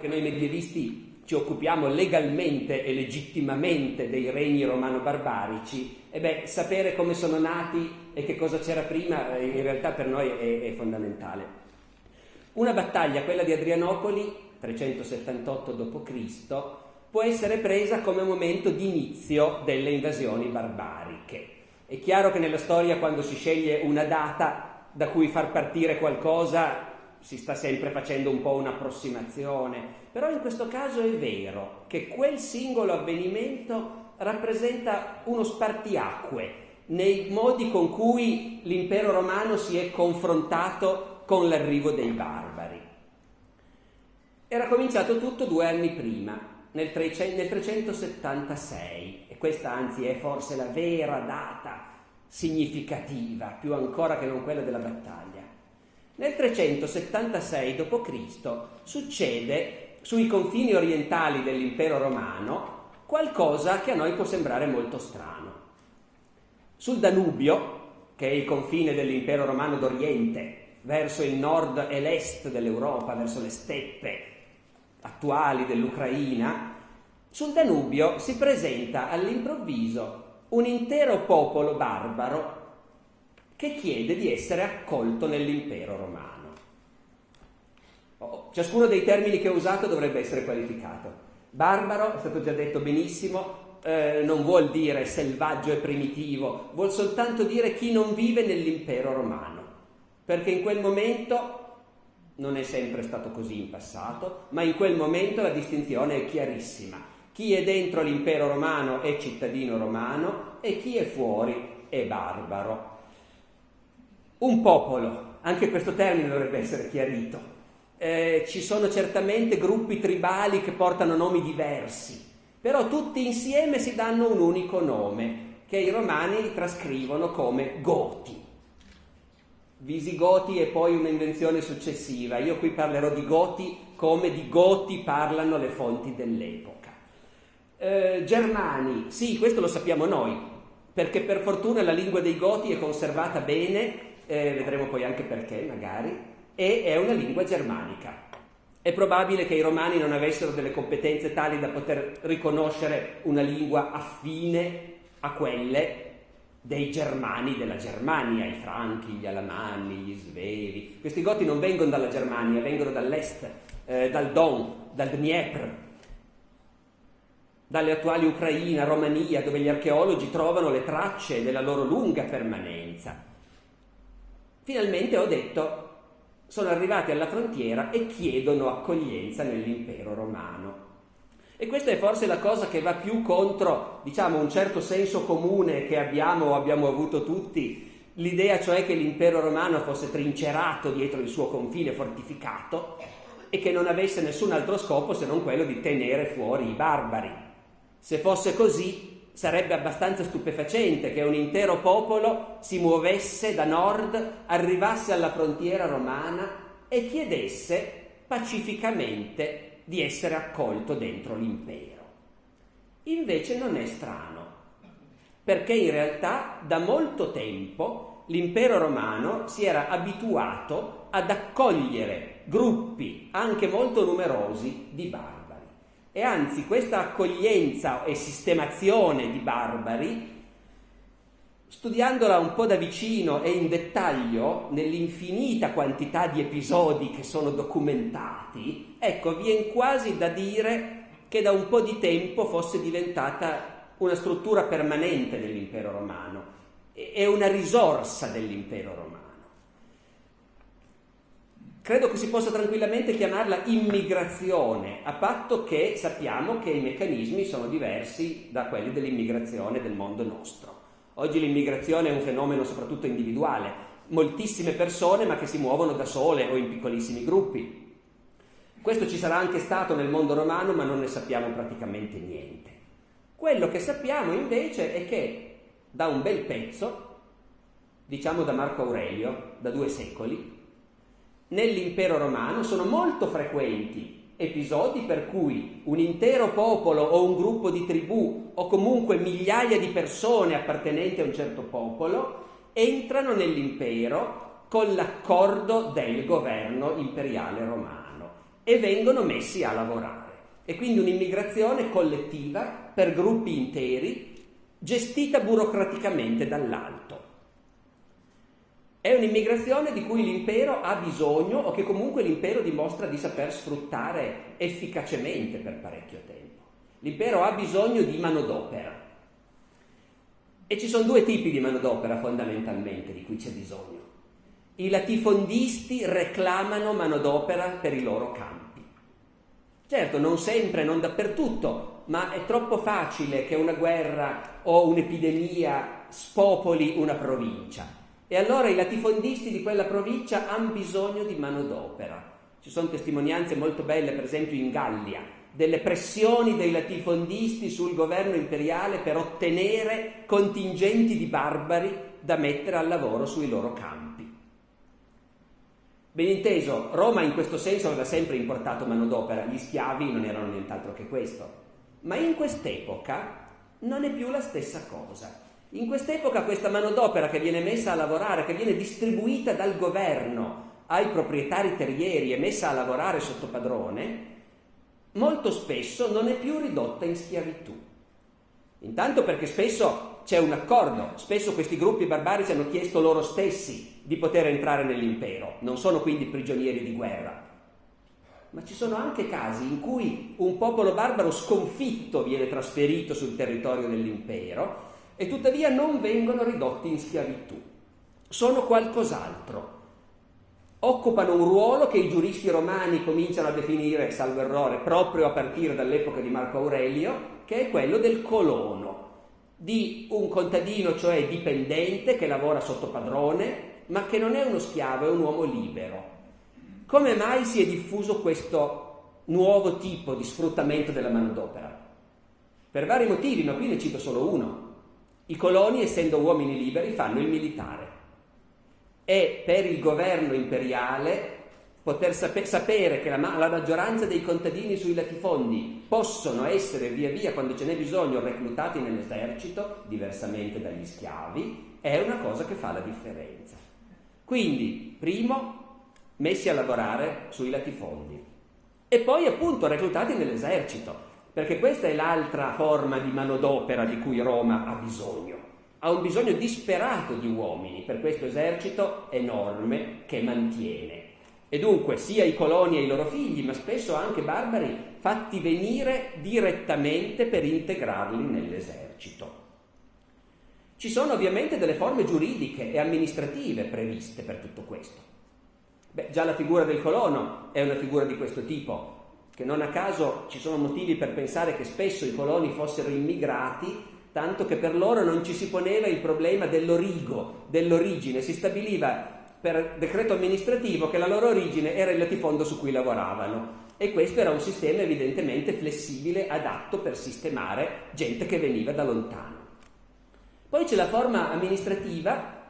che noi medievisti ci occupiamo legalmente e legittimamente dei regni romano-barbarici, e beh, sapere come sono nati e che cosa c'era prima eh, in realtà per noi è, è fondamentale. Una battaglia, quella di Adrianopoli, 378 d.C., può essere presa come momento di inizio delle invasioni barbariche. È chiaro che nella storia quando si sceglie una data da cui far partire qualcosa si sta sempre facendo un po' un'approssimazione, però in questo caso è vero che quel singolo avvenimento rappresenta uno spartiacque nei modi con cui l'impero romano si è confrontato con l'arrivo dei barbari. Era cominciato tutto due anni prima, nel, 376, e questa anzi è forse la vera data significativa, più ancora che non quella della battaglia. Nel 376 d.C. succede sui confini orientali dell'impero romano qualcosa che a noi può sembrare molto strano. Sul Danubio, che è il confine dell'impero romano d'Oriente, verso il nord e l'est dell'Europa, verso le steppe attuali dell'Ucraina, sul Danubio si presenta all'improvviso un intero popolo barbaro che chiede di essere accolto nell'impero romano. Oh, ciascuno dei termini che ho usato dovrebbe essere qualificato. Barbaro, è stato già detto benissimo, eh, non vuol dire selvaggio e primitivo, vuol soltanto dire chi non vive nell'impero romano, perché in quel momento non è sempre stato così in passato, ma in quel momento la distinzione è chiarissima. Chi è dentro l'impero romano è cittadino romano e chi è fuori è barbaro. Un popolo, anche questo termine dovrebbe essere chiarito. Eh, ci sono certamente gruppi tribali che portano nomi diversi, però tutti insieme si danno un unico nome, che i romani trascrivono come Goti. Visigoti è poi un'invenzione successiva. Io qui parlerò di Goti come di Goti parlano le fonti dell'epoca. Eh, Germani, sì, questo lo sappiamo noi, perché per fortuna la lingua dei Goti è conservata bene eh, vedremo poi anche perché magari, e è una lingua germanica. È probabile che i romani non avessero delle competenze tali da poter riconoscere una lingua affine a quelle dei germani della Germania, i franchi, gli alamanni, gli svevi. Questi goti non vengono dalla Germania, vengono dall'est, eh, dal Don, dal Dniepr, dalle attuali Ucraina, Romania, dove gli archeologi trovano le tracce della loro lunga permanenza. Finalmente ho detto, sono arrivati alla frontiera e chiedono accoglienza nell'impero romano. E questa è forse la cosa che va più contro, diciamo, un certo senso comune che abbiamo o abbiamo avuto tutti, l'idea cioè che l'impero romano fosse trincerato dietro il suo confine fortificato e che non avesse nessun altro scopo se non quello di tenere fuori i barbari. Se fosse così, sarebbe abbastanza stupefacente che un intero popolo si muovesse da nord, arrivasse alla frontiera romana e chiedesse pacificamente di essere accolto dentro l'impero. Invece non è strano, perché in realtà da molto tempo l'impero romano si era abituato ad accogliere gruppi anche molto numerosi di barbari. E anzi questa accoglienza e sistemazione di barbari, studiandola un po' da vicino e in dettaglio, nell'infinita quantità di episodi che sono documentati, ecco, viene quasi da dire che da un po' di tempo fosse diventata una struttura permanente dell'impero romano e una risorsa dell'impero romano. Credo che si possa tranquillamente chiamarla immigrazione, a patto che sappiamo che i meccanismi sono diversi da quelli dell'immigrazione del mondo nostro. Oggi l'immigrazione è un fenomeno soprattutto individuale, moltissime persone ma che si muovono da sole o in piccolissimi gruppi. Questo ci sarà anche stato nel mondo romano ma non ne sappiamo praticamente niente. Quello che sappiamo invece è che da un bel pezzo, diciamo da Marco Aurelio, da due secoli, nell'impero romano sono molto frequenti episodi per cui un intero popolo o un gruppo di tribù o comunque migliaia di persone appartenenti a un certo popolo entrano nell'impero con l'accordo del governo imperiale romano e vengono messi a lavorare. E quindi un'immigrazione collettiva per gruppi interi, gestita burocraticamente dall'alto. È un'immigrazione di cui l'impero ha bisogno o che comunque l'impero dimostra di saper sfruttare efficacemente per parecchio tempo. L'impero ha bisogno di manodopera. E ci sono due tipi di manodopera fondamentalmente di cui c'è bisogno. I latifondisti reclamano manodopera per i loro campi. Certo, non sempre, non dappertutto, ma è troppo facile che una guerra o un'epidemia spopoli una provincia e allora i latifondisti di quella provincia hanno bisogno di manodopera. Ci sono testimonianze molto belle, per esempio in Gallia, delle pressioni dei latifondisti sul governo imperiale per ottenere contingenti di barbari da mettere al lavoro sui loro campi. Ben inteso, Roma in questo senso aveva sempre importato manodopera, gli schiavi non erano nient'altro che questo. Ma in quest'epoca non è più la stessa cosa. In quest'epoca questa manodopera che viene messa a lavorare, che viene distribuita dal governo ai proprietari terrieri e messa a lavorare sotto padrone, molto spesso non è più ridotta in schiavitù. Intanto perché spesso c'è un accordo, spesso questi gruppi barbarici hanno chiesto loro stessi di poter entrare nell'impero, non sono quindi prigionieri di guerra. Ma ci sono anche casi in cui un popolo barbaro sconfitto viene trasferito sul territorio dell'impero e tuttavia non vengono ridotti in schiavitù. Sono qualcos'altro. Occupano un ruolo che i giuristi romani cominciano a definire, salvo errore, proprio a partire dall'epoca di Marco Aurelio, che è quello del colono, di un contadino, cioè dipendente, che lavora sotto padrone, ma che non è uno schiavo, è un uomo libero. Come mai si è diffuso questo nuovo tipo di sfruttamento della manodopera? Per vari motivi, ma qui ne cito solo uno. I coloni, essendo uomini liberi, fanno il militare e per il governo imperiale poter sape- sapere che la, la, maggioranza dei contadini sui latifondi possono essere via via, quando ce n'è bisogno, reclutati nell'esercito, diversamente dagli schiavi, è una cosa che fa la differenza. Quindi, primo, messi a lavorare sui latifondi e poi appunto reclutati nell'esercito perché questa è l'altra forma di manodopera di cui Roma ha bisogno. Ha un bisogno disperato di uomini per questo esercito enorme che mantiene. E dunque sia i coloni e i loro figli, ma spesso anche barbari, fatti venire direttamente per integrarli nell'esercito. Ci sono ovviamente delle forme giuridiche e amministrative previste per tutto questo. Beh, già la figura del colono è una figura di questo tipo, che non a caso ci sono motivi per pensare che spesso i coloni fossero immigrati, tanto che per loro non ci si poneva il problema dell'origo, dell'origine, si stabiliva per decreto amministrativo che la loro origine era il latifondo su cui lavoravano. E questo era un sistema evidentemente flessibile, adatto per sistemare gente che veniva da lontano. Poi c'è la forma amministrativa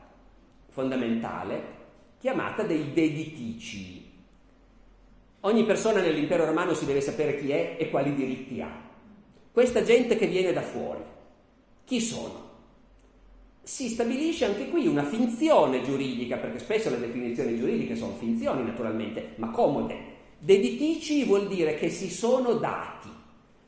fondamentale chiamata dei deditici, Ogni persona nell'impero romano si deve sapere chi è e quali diritti ha. Questa gente che viene da fuori, chi sono? Si stabilisce anche qui una finzione giuridica, perché spesso le definizioni giuridiche sono finzioni naturalmente, ma comode. Deditici vuol dire che si sono dati,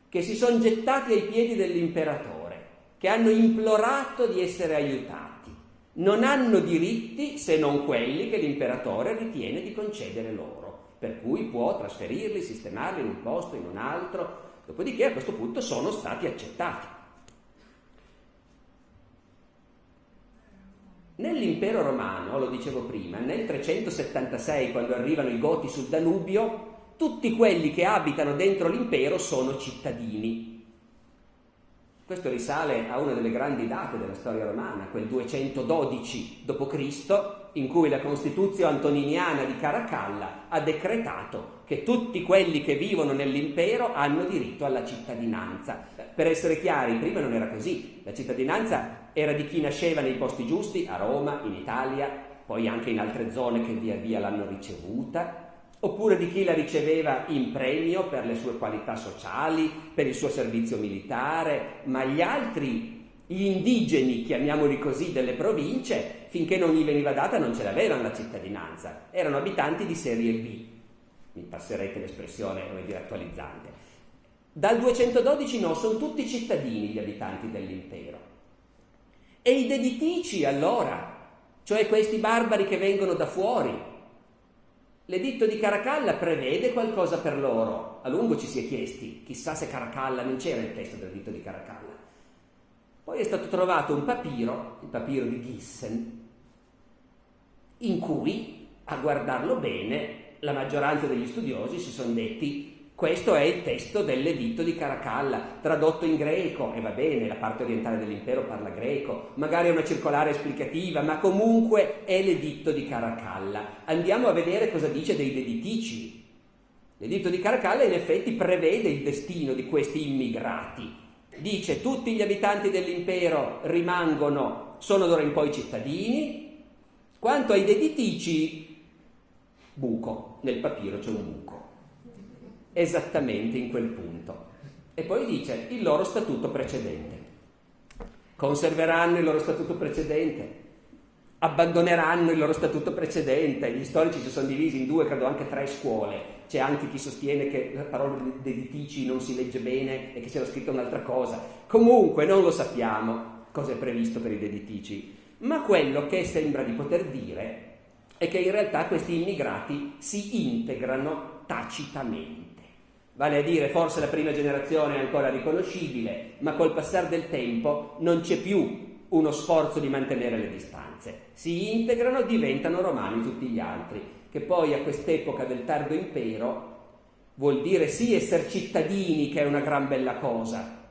che si sono gettati ai piedi dell'imperatore, che hanno implorato di essere aiutati. Non hanno diritti se non quelli che l'imperatore ritiene di concedere loro per cui può trasferirli, sistemarli in un posto, in un altro, dopodiché a questo punto sono stati accettati. Nell'impero romano, lo dicevo prima, nel 376, quando arrivano i Goti sul Danubio, tutti quelli che abitano dentro l'impero sono cittadini. Questo risale a una delle grandi date della storia romana, quel 212 d.C., in cui la Costituzione antoniniana di Caracalla ha decretato che tutti quelli che vivono nell'impero hanno diritto alla cittadinanza. Per essere chiari, prima non era così, la cittadinanza era di chi nasceva nei posti giusti, a Roma, in Italia, poi anche in altre zone che via via l'hanno ricevuta, oppure di chi la riceveva in premio per le sue qualità sociali, per il suo servizio militare, ma gli altri, gli indigeni, chiamiamoli così, delle province, finché non gli veniva data non ce l'avevano la cittadinanza, erano abitanti di serie B. mi passerete l'espressione dire, attualizzante. Dal 212 no, sono tutti cittadini gli abitanti dell'impero. E i deditici allora, cioè questi barbari che vengono da fuori, L'editto di Caracalla prevede qualcosa per loro. A lungo ci si è chiesti, chissà se Caracalla non c'era il testo dell'editto di Caracalla. Poi è stato trovato un papiro, il papiro di Gissen, in cui, a guardarlo bene, la maggioranza degli studiosi si sono detti questo è il testo dell'editto di Caracalla, tradotto in greco, e va bene, la parte orientale dell'impero parla greco, magari è una circolare esplicativa, ma comunque è l'editto di Caracalla. Andiamo a vedere cosa dice dei deditici. L'editto di Caracalla in effetti prevede il destino di questi immigrati. Dice tutti gli abitanti dell'impero rimangono, sono d'ora in poi cittadini, quanto ai deditici, buco, nel papiro c'è un buco esattamente in quel punto. E poi dice il loro statuto precedente. Conserveranno il loro statuto precedente, abbandoneranno il loro statuto precedente. Gli storici si sono divisi in due, credo anche tre scuole. C'è anche chi sostiene che la parola deditici non si legge bene e che c'era scritto un'altra cosa. Comunque non lo sappiamo cosa è previsto per i deditici, ma quello che sembra di poter dire è che in realtà questi immigrati si integrano tacitamente. Vale a dire, forse la prima generazione è ancora riconoscibile, ma col passare del tempo non c'è più uno sforzo di mantenere le distanze. Si integrano, diventano romani tutti gli altri, che poi a quest'epoca del tardo impero vuol dire sì essere cittadini, che è una gran bella cosa,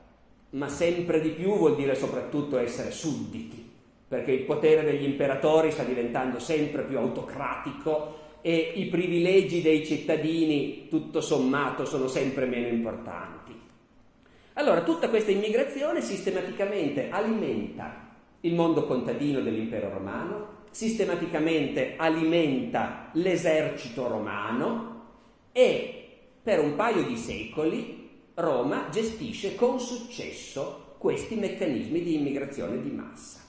ma sempre di più vuol dire soprattutto essere sudditi, perché il potere degli imperatori sta diventando sempre più autocratico e i privilegi dei cittadini, tutto sommato, sono sempre meno importanti. Allora, tutta questa immigrazione sistematicamente alimenta il mondo contadino dell'impero romano, sistematicamente alimenta l'esercito romano e per un paio di secoli Roma gestisce con successo questi meccanismi di immigrazione di massa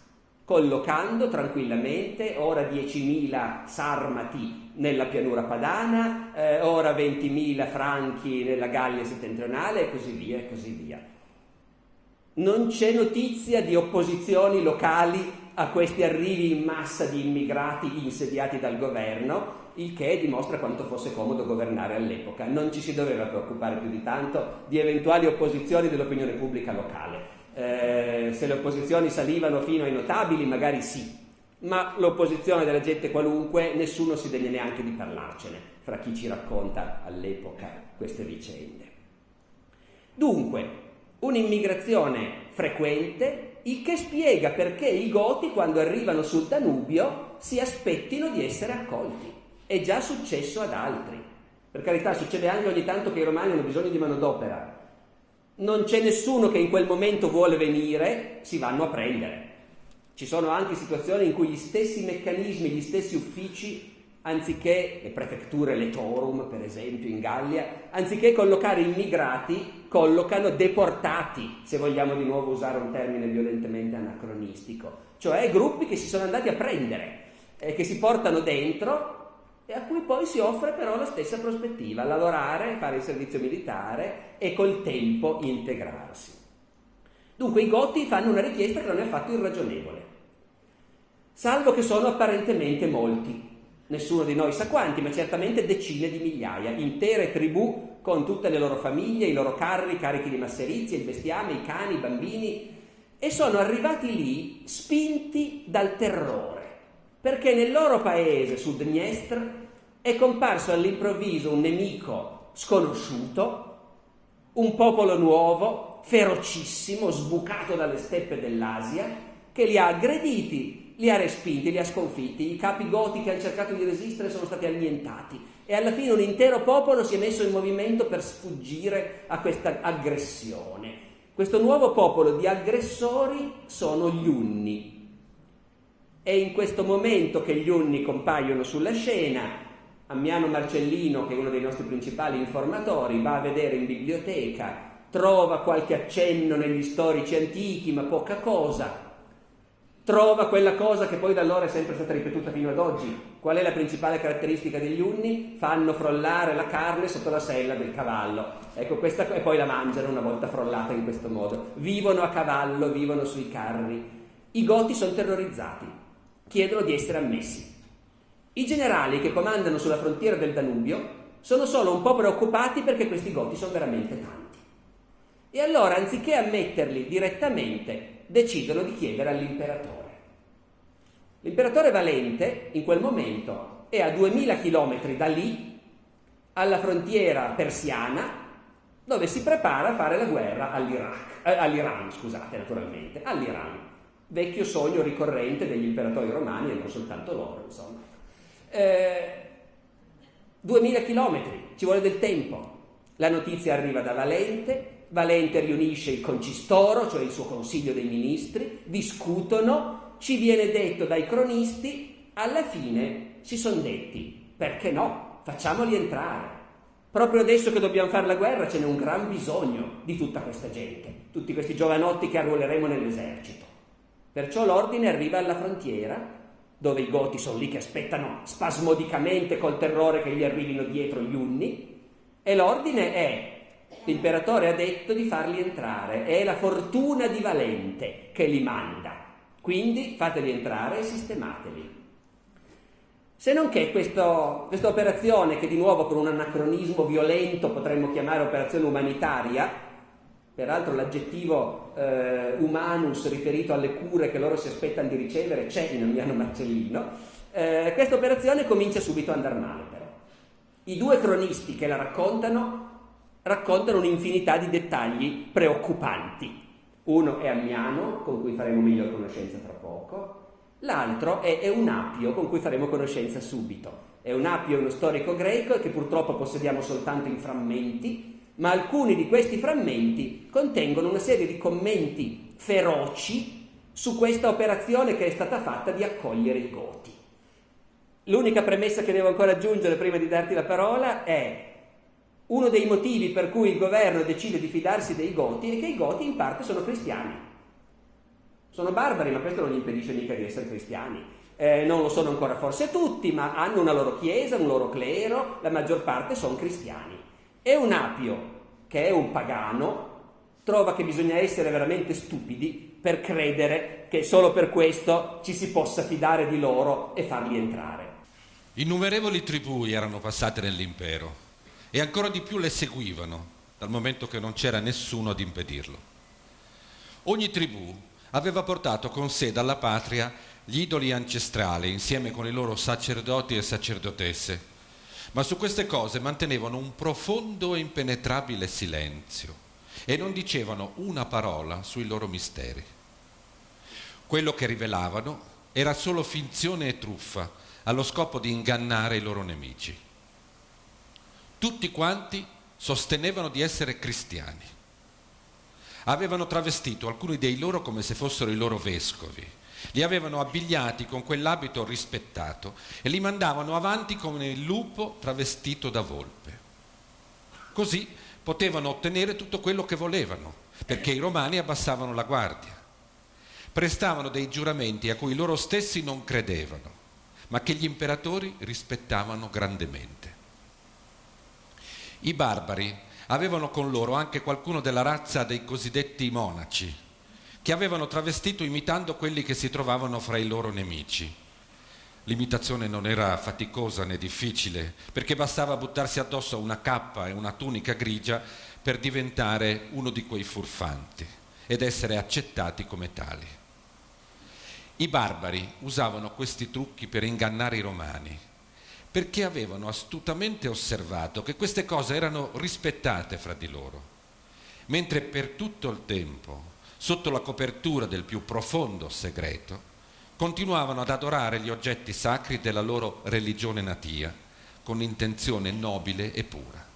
collocando tranquillamente ora 10.000 sarmati nella pianura padana, eh, ora 20.000 franchi nella Gallia settentrionale e così via e così via. Non c'è notizia di opposizioni locali a questi arrivi in massa di immigrati insediati dal governo, il che dimostra quanto fosse comodo governare all'epoca. Non ci si doveva preoccupare più di tanto di eventuali opposizioni dell'opinione pubblica locale eh, se le opposizioni salivano fino ai notabili magari sì, ma l'opposizione della gente qualunque nessuno si degna neanche di parlarcene fra chi ci racconta all'epoca queste vicende. Dunque, un'immigrazione frequente, il che spiega perché i Goti quando arrivano sul Danubio si aspettino di essere accolti. È già successo ad altri. Per carità, succede anche ogni tanto che i romani hanno bisogno di manodopera, non c'è nessuno che in quel momento vuole venire, si vanno a prendere. Ci sono anche situazioni in cui gli stessi meccanismi, gli stessi uffici, anziché le prefetture letorum, per esempio in Gallia, anziché collocare immigrati, collocano deportati, se vogliamo di nuovo usare un termine violentemente anacronistico, cioè gruppi che si sono andati a prendere e che si portano dentro e a cui poi si offre però la stessa prospettiva, lavorare, fare il servizio militare e col tempo integrarsi. Dunque i Goti fanno una richiesta che non è affatto irragionevole, salvo che sono apparentemente molti, nessuno di noi sa quanti, ma certamente decine di migliaia, intere tribù con tutte le loro famiglie, i loro carri, carichi di masserizie, il bestiame, i cani, i bambini, e sono arrivati lì spinti dal terrore. Perché nel loro paese, sul Dniestr, è comparso all'improvviso un nemico sconosciuto, un popolo nuovo, ferocissimo, sbucato dalle steppe dell'Asia, che li ha aggrediti, li ha respinti, li ha sconfitti. I capi goti che hanno cercato di resistere sono stati annientati e alla fine un intero popolo si è messo in movimento per sfuggire a questa aggressione. Questo nuovo popolo di aggressori sono gli Unni, è in questo momento che gli Unni compaiono sulla scena. Ammiano Marcellino, che è uno dei nostri principali informatori, va a vedere in biblioteca, trova qualche accenno negli storici antichi, ma poca cosa. Trova quella cosa che poi da allora è sempre stata ripetuta fino ad oggi. Qual è la principale caratteristica degli unni? Fanno frollare la carne sotto la sella del cavallo. Ecco, questa, e poi la mangiano una volta frollata in questo modo. Vivono a cavallo, vivono sui carri. I goti sono terrorizzati, chiedono di essere ammessi. I generali che comandano sulla frontiera del Danubio sono solo un po' preoccupati perché questi goti sono veramente tanti. E allora, anziché ammetterli direttamente, decidono di chiedere all'imperatore. L'imperatore Valente in quel momento è a 2000 km da lì, alla frontiera persiana, dove si prepara a fare la guerra all'Iraq, eh, all'Iran, scusate, naturalmente, all'Iran, vecchio sogno ricorrente degli imperatori romani e non soltanto loro, insomma. Eh, 2000 km, ci vuole del tempo. La notizia arriva da Valente, Valente riunisce il concistoro, cioè il suo consiglio dei ministri, discutono, ci viene detto dai cronisti, alla fine si sono detti, perché no, facciamoli entrare. Proprio adesso che dobbiamo fare la guerra ce n'è un gran bisogno di tutta questa gente, tutti questi giovanotti che arruoleremo nell'esercito. Perciò l'ordine arriva alla frontiera, dove i goti sono lì che aspettano spasmodicamente col terrore che gli arrivino dietro gli unni, e l'ordine è L'imperatore ha detto di farli entrare, è la fortuna di Valente che li manda. Quindi fateli entrare e sistemateli. Se non che questo, questa operazione, che di nuovo con un anacronismo violento potremmo chiamare operazione umanitaria, peraltro l'aggettivo eh, humanus riferito alle cure che loro si aspettano di ricevere c'è in Amiano Marcellino, eh, questa operazione comincia subito ad andare male però. I due cronisti che la raccontano raccontano un'infinità di dettagli preoccupanti. Uno è Ammiano, con cui faremo miglior conoscenza tra poco, l'altro è Eunapio, con cui faremo conoscenza subito. Eunapio è uno storico greco che purtroppo possediamo soltanto in frammenti, ma alcuni di questi frammenti contengono una serie di commenti feroci su questa operazione che è stata fatta di accogliere i Goti. L'unica premessa che devo ancora aggiungere prima di darti la parola è uno dei motivi per cui il governo decide di fidarsi dei Goti è che i Goti in parte sono cristiani. Sono barbari, ma questo non gli impedisce mica di essere cristiani. Eh, non lo sono ancora forse tutti, ma hanno una loro chiesa, un loro clero, la maggior parte sono cristiani. E un apio, che è un pagano, trova che bisogna essere veramente stupidi per credere che solo per questo ci si possa fidare di loro e farli entrare. Innumerevoli tribù erano passate nell'impero e ancora di più le seguivano, dal momento che non c'era nessuno ad impedirlo. Ogni tribù aveva portato con sé dalla patria gli idoli ancestrali insieme con i loro sacerdoti e sacerdotesse, ma su queste cose mantenevano un profondo e impenetrabile silenzio e non dicevano una parola sui loro misteri. Quello che rivelavano era solo finzione e truffa allo scopo di ingannare i loro nemici tutti quanti sostenevano di essere cristiani. Avevano travestito alcuni dei loro come se fossero i loro vescovi, li avevano abbigliati con quell'abito rispettato e li mandavano avanti come il lupo travestito da volpe. Così potevano ottenere tutto quello che volevano, perché i romani abbassavano la guardia. Prestavano dei giuramenti a cui loro stessi non credevano, ma che gli imperatori rispettavano grandemente. I barbari avevano con loro anche qualcuno della razza dei cosiddetti monaci, che avevano travestito imitando quelli che si trovavano fra i loro nemici. L'imitazione non era faticosa né difficile, perché bastava buttarsi addosso una cappa e una tunica grigia per diventare uno di quei furfanti ed essere accettati come tali. I barbari usavano questi trucchi per ingannare i romani perché avevano astutamente osservato che queste cose erano rispettate fra di loro, mentre per tutto il tempo, sotto la copertura del più profondo segreto, continuavano ad adorare gli oggetti sacri della loro religione natia, con intenzione nobile e pura.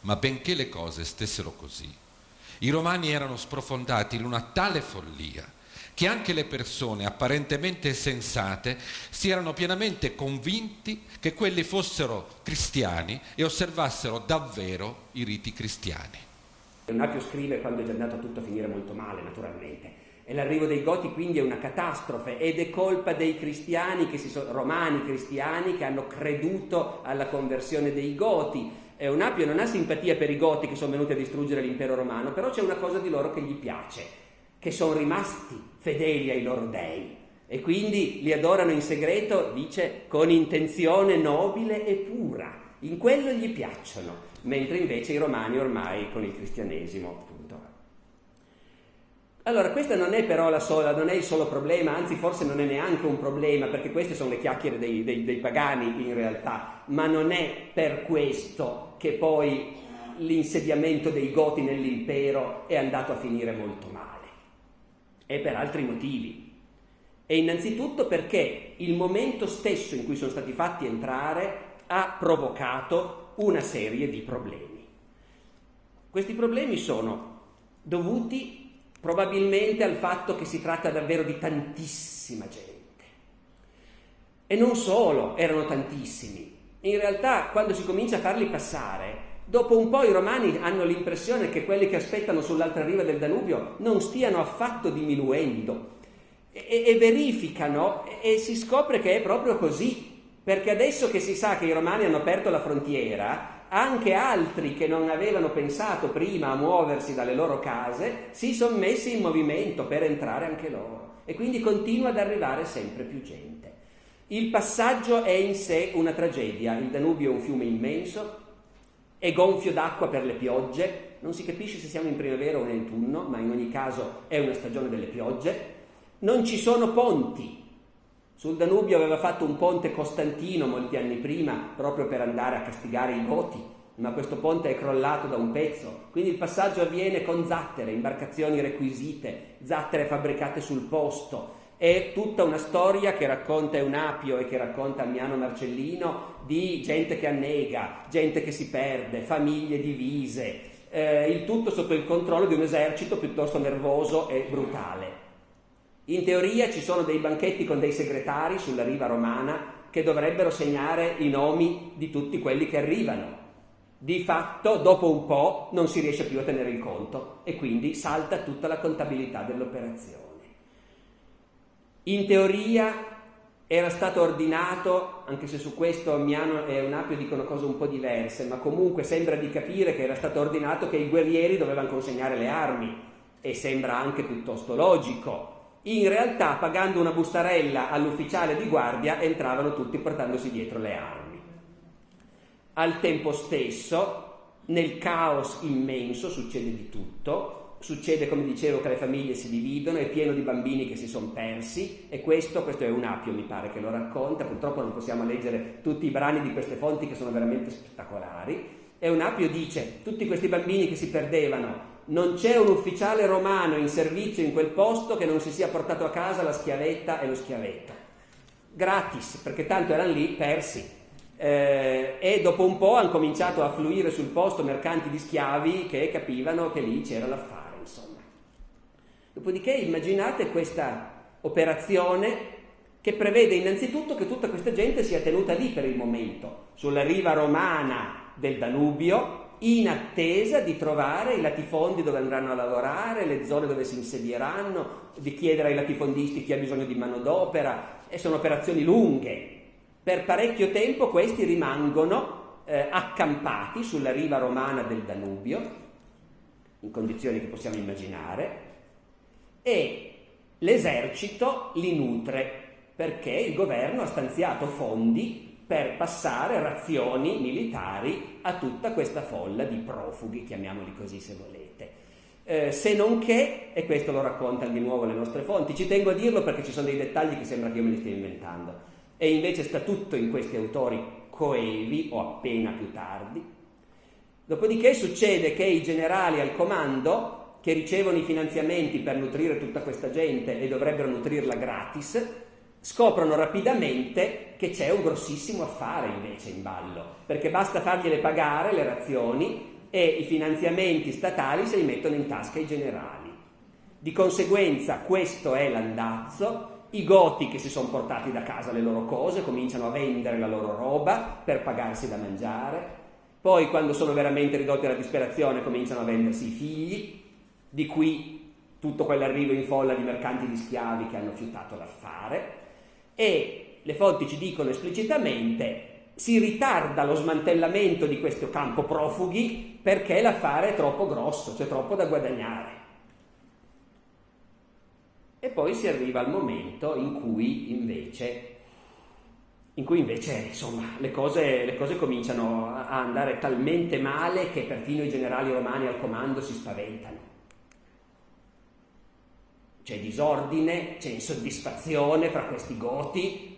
Ma benché le cose stessero così, i romani erano sprofondati in una tale follia che anche le persone apparentemente sensate si erano pienamente convinti che quelli fossero cristiani e osservassero davvero i riti cristiani. Napio scrive quando è già andato tutto a finire molto male, naturalmente. e l'arrivo dei Goti quindi è una catastrofe ed è colpa dei cristiani, sono, romani cristiani, che hanno creduto alla conversione dei Goti. Eunapio non ha simpatia per i Goti che sono venuti a distruggere l'impero romano, però c'è una cosa di loro che gli piace, che sono rimasti fedeli ai loro dei e quindi li adorano in segreto, dice, con intenzione nobile e pura. In quello gli piacciono, mentre invece i romani ormai con il cristianesimo, appunto. Allora, questa non è però la sola, non è il solo problema, anzi forse non è neanche un problema, perché queste sono le chiacchiere dei, dei, dei pagani in realtà, ma non è per questo che poi l'insediamento dei Goti nell'impero è andato a finire molto male. È per altri motivi. E innanzitutto perché il momento stesso in cui sono stati fatti entrare ha provocato una serie di problemi. Questi problemi sono dovuti probabilmente al fatto che si tratta davvero di tantissima gente. E non solo, erano tantissimi. In realtà, quando si comincia a farli passare, dopo un po' i romani hanno l'impressione che quelli che aspettano sull'altra riva del Danubio non stiano affatto diminuendo. E, e verificano e si scopre che è proprio così, perché adesso che si sa che i romani hanno aperto la frontiera, anche altri che non avevano pensato prima a muoversi dalle loro case si sono messi in movimento per entrare anche loro. E quindi continua ad arrivare sempre più gente. Il passaggio è in sé una tragedia, il Danubio è un fiume immenso, è gonfio d'acqua per le piogge, non si capisce se siamo in primavera o in autunno, ma in ogni caso è una stagione delle piogge, non ci sono ponti. Sul Danubio aveva fatto un ponte Costantino molti anni prima, proprio per andare a castigare i Goti, ma questo ponte è crollato da un pezzo. Quindi il passaggio avviene con zattere, imbarcazioni requisite, zattere fabbricate sul posto. È tutta una storia che racconta Eunapio e che racconta Ammiano Marcellino di gente che annega, gente che si perde, famiglie divise, eh, il tutto sotto il controllo di un esercito piuttosto nervoso e brutale. In teoria ci sono dei banchetti con dei segretari sulla riva romana che dovrebbero segnare i nomi di tutti quelli che arrivano. Di fatto, dopo un po', non si riesce più a tenere il conto e quindi salta tutta la contabilità dell'operazione. In teoria era stato ordinato, anche se su questo Miano e Eunapio dicono cose un po' diverse, ma comunque sembra di capire che era stato ordinato che i guerrieri dovevano consegnare le armi e sembra anche piuttosto logico in realtà pagando una bustarella all'ufficiale di guardia entravano tutti portandosi dietro le armi. Al tempo stesso, nel caos immenso succede di tutto, succede come dicevo che le famiglie si dividono, è pieno di bambini che si sono persi e questo, questo è un appio mi pare che lo racconta, purtroppo non possiamo leggere tutti i brani di queste fonti che sono veramente spettacolari, e un appio dice tutti questi bambini che si perdevano non c'è un ufficiale romano in servizio in quel posto che non si sia portato a casa la schiavetta e lo schiavetto. Gratis, perché tanto erano lì persi. Eh, e dopo un po' hanno cominciato a fluire sul posto mercanti di schiavi che capivano che lì c'era l'affare, insomma. Dopodiché immaginate questa operazione che prevede innanzitutto che tutta questa gente sia tenuta lì per il momento, sulla riva romana del Danubio, in attesa di trovare i latifondi dove andranno a lavorare, le zone dove si insedieranno, di chiedere ai latifondisti chi ha bisogno di manodopera, e sono operazioni lunghe. Per parecchio tempo questi rimangono eh, accampati sulla riva romana del Danubio, in condizioni che possiamo immaginare, e l'esercito li nutre perché il governo ha stanziato fondi per passare razioni militari a tutta questa folla di profughi, chiamiamoli così se volete. Eh, se non che, e questo lo raccontano di nuovo le nostre fonti, ci tengo a dirlo perché ci sono dei dettagli che sembra che io me li stia inventando, e invece sta tutto in questi autori coevi o appena più tardi. Dopodiché succede che i generali al comando, che ricevono i finanziamenti per nutrire tutta questa gente e dovrebbero nutrirla gratis, scoprono rapidamente che c'è un grossissimo affare invece in ballo, perché basta fargliele pagare le razioni e i finanziamenti statali se li mettono in tasca i generali. Di conseguenza questo è l'andazzo, i goti che si sono portati da casa le loro cose cominciano a vendere la loro roba per pagarsi da mangiare, poi quando sono veramente ridotti alla disperazione cominciano a vendersi i figli, di qui tutto quell'arrivo in folla di mercanti di schiavi che hanno fiutato l'affare e le fonti ci dicono esplicitamente si ritarda lo smantellamento di questo campo profughi perché l'affare è troppo grosso, c'è troppo da guadagnare. E poi si arriva al momento in cui invece, in cui invece insomma, le, cose, le cose cominciano a andare talmente male che perfino i generali romani al comando si spaventano. C'è disordine, c'è insoddisfazione fra questi goti,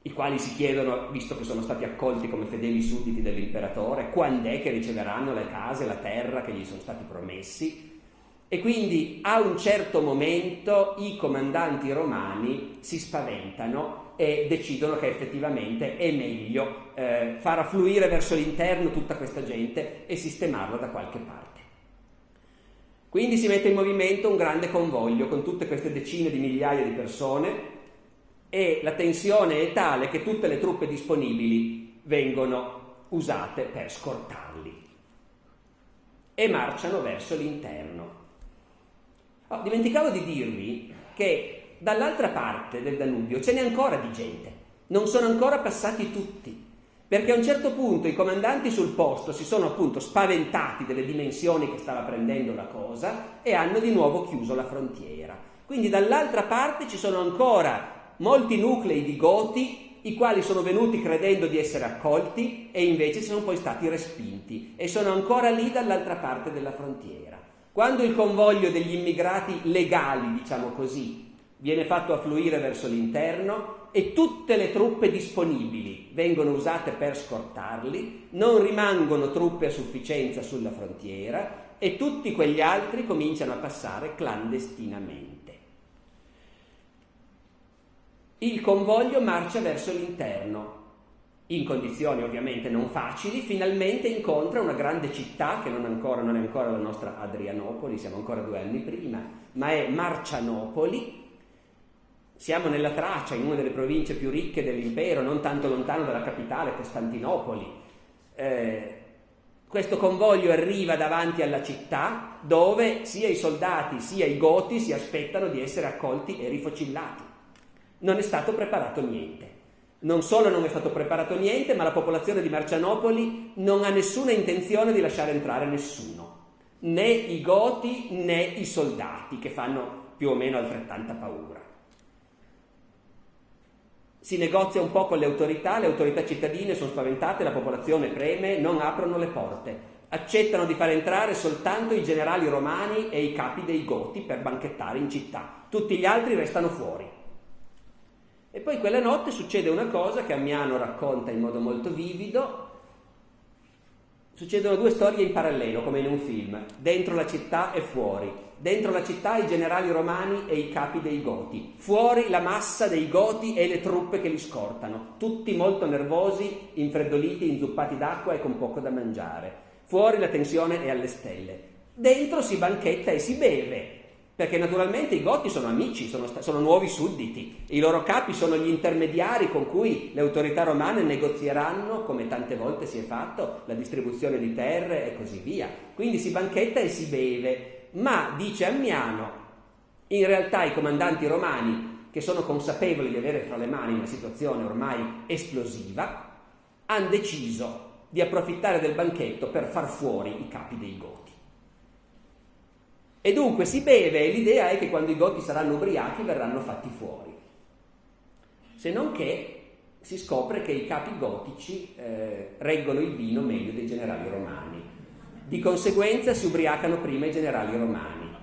i quali si chiedono, visto che sono stati accolti come fedeli sudditi dell'imperatore, quando è che riceveranno le case, la terra che gli sono stati promessi. E quindi a un certo momento i comandanti romani si spaventano e decidono che effettivamente è meglio eh, far affluire verso l'interno tutta questa gente e sistemarla da qualche parte. Quindi si mette in movimento un grande convoglio con tutte queste decine di migliaia di persone e la tensione è tale che tutte le truppe disponibili vengono usate per scortarli e marciano verso l'interno. Oh, dimenticavo di dirvi che dall'altra parte del Danubio ce n'è ancora di gente, non sono ancora passati tutti, perché a un certo punto i comandanti sul posto si sono appunto spaventati delle dimensioni che stava prendendo la cosa e hanno di nuovo chiuso la frontiera. Quindi dall'altra parte ci sono ancora molti nuclei di goti i quali sono venuti credendo di essere accolti e invece sono poi stati respinti e sono ancora lì dall'altra parte della frontiera. Quando il convoglio degli immigrati legali, diciamo così, viene fatto affluire verso l'interno e tutte le truppe disponibili vengono usate per scortarli, non rimangono truppe a sufficienza sulla frontiera e tutti quegli altri cominciano a passare clandestinamente. Il convoglio marcia verso l'interno, in condizioni ovviamente non facili, finalmente incontra una grande città che non, ancora, non è ancora la nostra Adrianopoli, siamo ancora due anni prima, ma è Marcianopoli. Siamo nella Tracia, in una delle province più ricche dell'impero, non tanto lontano dalla capitale, Costantinopoli. Eh, questo convoglio arriva davanti alla città dove sia i soldati sia i goti si aspettano di essere accolti e rifocillati. Non è stato preparato niente. Non solo non è stato preparato niente, ma la popolazione di Marcianopoli non ha nessuna intenzione di lasciare entrare nessuno, né i goti né i soldati, che fanno più o meno altrettanta paura. Si negozia un po' con le autorità, le autorità cittadine sono spaventate, la popolazione preme, non aprono le porte, accettano di far entrare soltanto i generali romani e i capi dei goti per banchettare in città, tutti gli altri restano fuori. E poi quella notte succede una cosa che Ammiano racconta in modo molto vivido. Succedono due storie in parallelo, come in un film, dentro la città e fuori. Dentro la città i generali romani e i capi dei Goti, fuori la massa dei Goti e le truppe che li scortano, tutti molto nervosi, infreddoliti, inzuppati d'acqua e con poco da mangiare. Fuori la tensione è alle stelle. Dentro si banchetta e si beve, perché naturalmente i Goti sono amici, sono, sono, nuovi sudditi, i loro capi sono gli intermediari con cui le autorità romane negozieranno, come tante volte si è fatto, la distribuzione di terre e così via. Quindi si banchetta e si beve, ma, dice Ammiano, in realtà i comandanti romani, che sono consapevoli di avere fra le mani una situazione ormai esplosiva, hanno deciso di approfittare del banchetto per far fuori i capi dei Goti. E dunque si beve e l'idea è che quando i goti saranno ubriachi verranno fatti fuori. Se non che si scopre che i capi gotici eh, reggono il vino meglio dei generali romani. Di conseguenza si ubriacano prima i generali romani.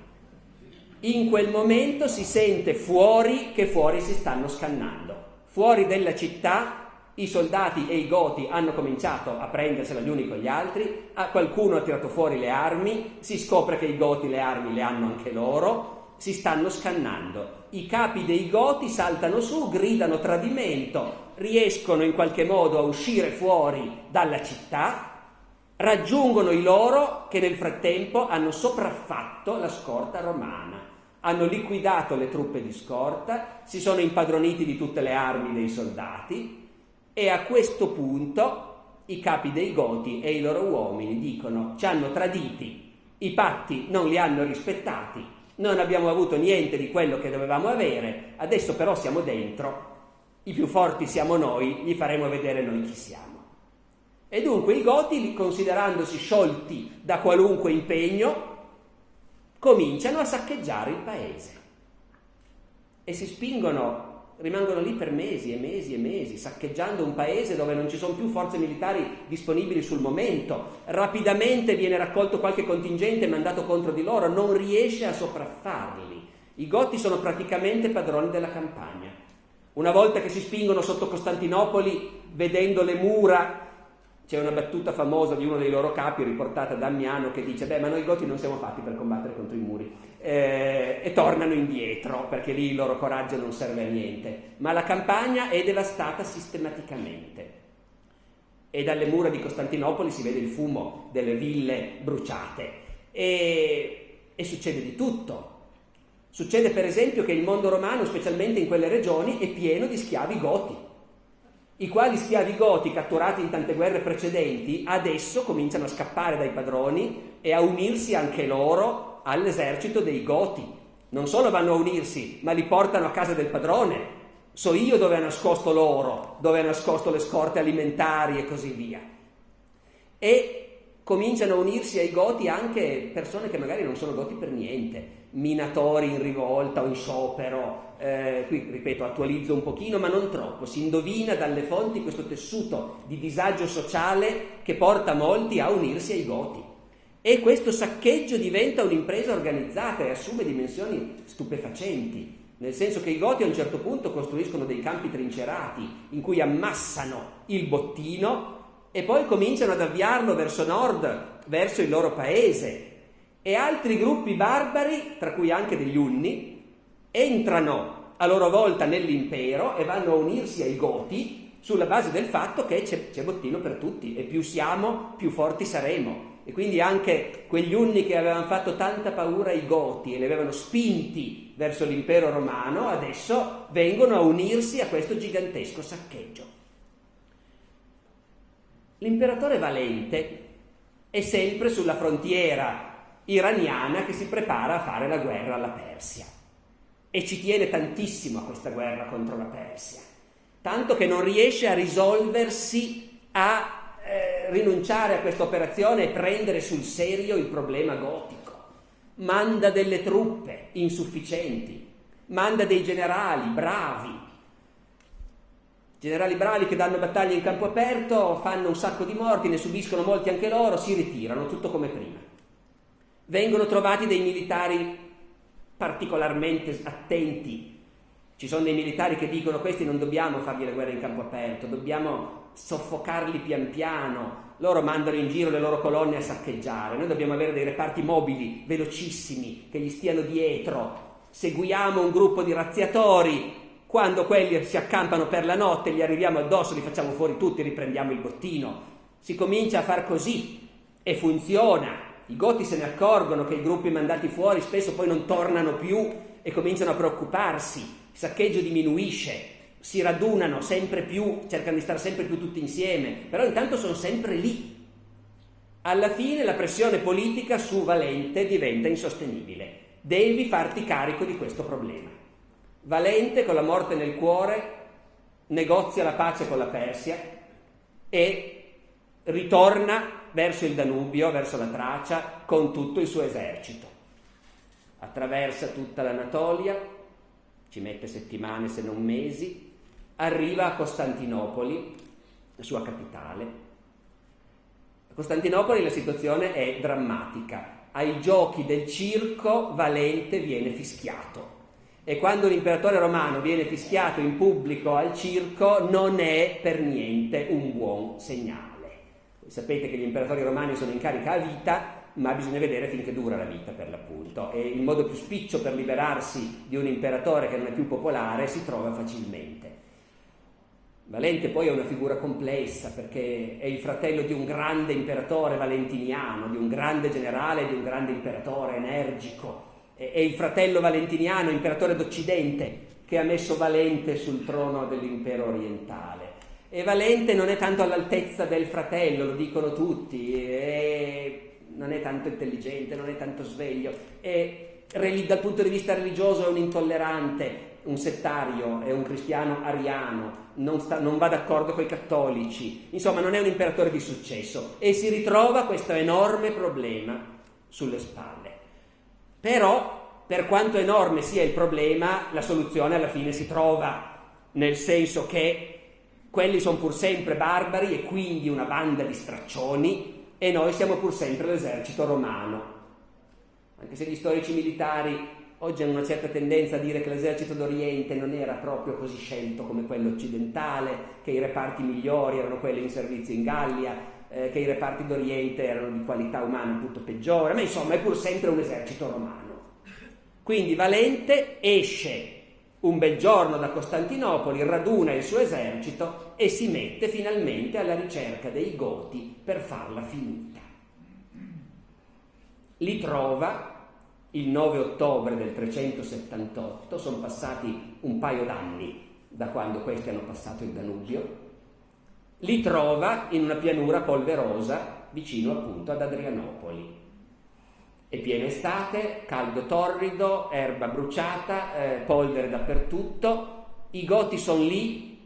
In quel momento si sente fuori che fuori si stanno scannando. Fuori della città i soldati e i goti hanno cominciato a prendersela gli uni con gli altri, qualcuno ha tirato fuori le armi, si scopre che i goti le armi le hanno anche loro, si stanno scannando. I capi dei goti saltano su, gridano tradimento, riescono in qualche modo a uscire fuori dalla città, raggiungono i loro che nel frattempo hanno sopraffatto la scorta romana. Hanno liquidato le truppe di scorta, si sono impadroniti di tutte le armi dei soldati, e a questo punto i capi dei Goti e i loro uomini dicono ci hanno traditi, i patti non li hanno rispettati, non abbiamo avuto niente di quello che dovevamo avere, adesso però siamo dentro, i più forti siamo noi, gli faremo vedere noi chi siamo. E dunque i Goti, considerandosi sciolti da qualunque impegno, cominciano a saccheggiare il paese e si spingono rimangono lì per mesi e mesi e mesi, saccheggiando un paese dove non ci sono più forze militari disponibili sul momento. Rapidamente viene raccolto qualche contingente mandato contro di loro, non riesce a sopraffarli. I Goti sono praticamente padroni della campagna. Una volta che si spingono sotto Costantinopoli, vedendo le mura c'è una battuta famosa di uno dei loro capi riportata da Ammiano che dice beh ma noi goti non siamo fatti per combattere contro i muri. Eh, e tornano indietro perché lì il loro coraggio non serve a niente. Ma la campagna è devastata sistematicamente. E dalle mura di Costantinopoli si vede il fumo delle ville bruciate. E, e succede di tutto. Succede per esempio che il mondo romano specialmente in quelle regioni è pieno di schiavi goti i quali schiavi goti catturati in tante guerre precedenti adesso cominciano a scappare dai padroni e a unirsi anche loro all'esercito dei goti. Non solo vanno a unirsi, ma li portano a casa del padrone. So io dove ha nascosto l'oro, dove ha nascosto le scorte alimentari e così via. E cominciano a unirsi ai goti anche persone che magari non sono goti per niente, minatori in rivolta o in sciopero, eh, qui ripeto attualizzo un pochino ma non troppo, si indovina dalle fonti questo tessuto di disagio sociale che porta molti a unirsi ai goti. E questo saccheggio diventa un'impresa organizzata e assume dimensioni stupefacenti, nel senso che i goti a un certo punto costruiscono dei campi trincerati in cui ammassano il bottino e poi cominciano ad avviarlo verso nord, verso il loro paese, e altri gruppi barbari, tra cui anche degli Unni, entrano a loro volta nell'impero e vanno a unirsi ai Goti sulla base del fatto che c'è, bottino per tutti e più siamo, più forti saremo. E quindi anche quegli Unni che avevano fatto tanta paura ai Goti e li avevano spinti verso l'impero romano, adesso vengono a unirsi a questo gigantesco saccheggio. L'imperatore Valente è sempre sulla frontiera iraniana che si prepara a fare la guerra alla Persia. E ci tiene tantissimo a questa guerra contro la Persia, tanto che non riesce a risolversi a eh, rinunciare a questa operazione e prendere sul serio il problema gotico. Manda delle truppe insufficienti, manda dei generali bravi, generali bravi che danno battaglie in campo aperto, fanno un sacco di morti, ne subiscono molti anche loro, si ritirano, tutto come prima vengono trovati dei militari particolarmente attenti. Ci sono dei militari che dicono questi non dobbiamo fargli la guerra in campo aperto, dobbiamo soffocarli pian piano. Loro mandano in giro le loro colonne a saccheggiare. Noi dobbiamo avere dei reparti mobili, velocissimi, che gli stiano dietro. Seguiamo un gruppo di razziatori. Quando quelli si accampano per la notte, gli arriviamo addosso, li facciamo fuori tutti, riprendiamo il bottino. Si comincia a far così e funziona. I goti se ne accorgono che i gruppi mandati fuori spesso poi non tornano più e cominciano a preoccuparsi, il saccheggio diminuisce, si radunano sempre più, cercano di stare sempre più tutti insieme, però intanto sono sempre lì. Alla fine la pressione politica su Valente diventa insostenibile. Devi farti carico di questo problema. Valente, con la morte nel cuore, negozia la pace con la Persia e ritorna verso il Danubio, verso la Tracia, con tutto il suo esercito. Attraversa tutta l'Anatolia, ci mette settimane se non mesi, arriva a Costantinopoli, la sua capitale. A Costantinopoli la situazione è drammatica. Ai giochi del circo Valente viene fischiato. E quando l'imperatore romano viene fischiato in pubblico al circo non è per niente un buon segnale. Sapete che gli imperatori romani sono in carica a vita, ma bisogna vedere finché dura la vita per l'appunto e il modo più spiccio per liberarsi di un imperatore che non è più popolare si trova facilmente. Valente poi è una figura complessa perché è il fratello di un grande imperatore valentiniano, di un grande generale, di un grande imperatore energico. È il fratello valentiniano, imperatore d'Occidente, che ha messo Valente sul trono dell'impero orientale. E Valente non è tanto all'altezza del fratello, lo dicono tutti, è, non è tanto intelligente, non è tanto sveglio, è dal punto di vista religioso è un intollerante, un settario, è un cristiano ariano, non, sta, non va d'accordo con i cattolici, insomma non è un imperatore di successo e si ritrova questo enorme problema sulle spalle. Però, per quanto enorme sia il problema, la soluzione alla fine si trova, nel senso che quelli sono pur sempre barbari e quindi una banda di straccioni e noi siamo pur sempre l'esercito romano. Anche se gli storici militari Oggi hanno una certa tendenza a dire che l'esercito d'Oriente non era proprio così scelto come quello occidentale, che i reparti migliori erano quelli in servizio in Gallia, eh, che i reparti d'Oriente erano di qualità umana tutto peggiore, ma insomma è pur sempre un esercito romano. Quindi Valente esce un bel giorno da Costantinopoli, raduna il suo esercito e si mette finalmente alla ricerca dei Goti per farla finita. Li trova il 9 ottobre del 378, sono passati un paio d'anni da quando questi hanno passato il Danubio, li trova in una pianura polverosa vicino appunto ad Adrianopoli. È piena estate, caldo torrido, erba bruciata, eh, polvere dappertutto, i goti sono lì,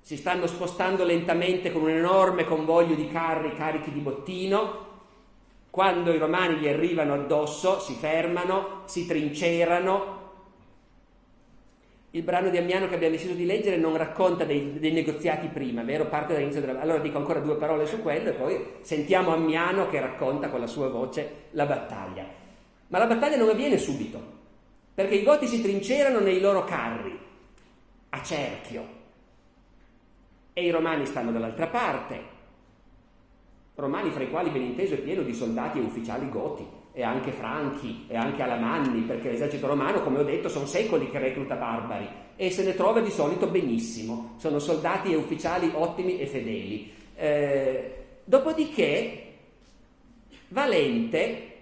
si stanno spostando lentamente con un enorme convoglio di carri carichi di bottino, quando i romani gli arrivano addosso, si fermano, si trincerano. Il brano di Ammiano che abbiamo deciso di leggere non racconta dei, dei negoziati prima, vero? Parte dall'inizio della... Allora dico ancora due parole su quello e poi sentiamo Ammiano che racconta con la sua voce la battaglia. Ma la battaglia non avviene subito, perché i goti si trincerano nei loro carri, a cerchio, e i romani stanno dall'altra parte, romani fra i quali ben inteso è pieno di soldati e ufficiali goti, e anche franchi, e anche alamanni, perché l'esercito romano, come ho detto, sono secoli che recluta barbari, e se ne trova di solito benissimo, sono soldati e ufficiali ottimi e fedeli. Eh, dopodiché, Valente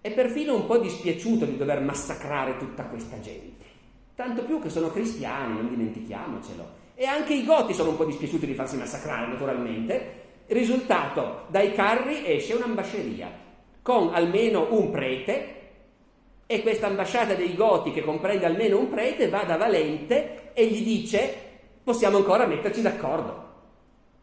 è perfino un po' dispiaciuto di dover massacrare tutta questa gente, tanto più che sono cristiani, non dimentichiamocelo, e anche i goti sono un po' dispiaciuti di farsi massacrare, naturalmente, Risultato, dai carri esce un'ambasceria con almeno un prete e questa ambasciata dei Goti che comprende almeno un prete va da Valente e gli dice possiamo ancora metterci d'accordo.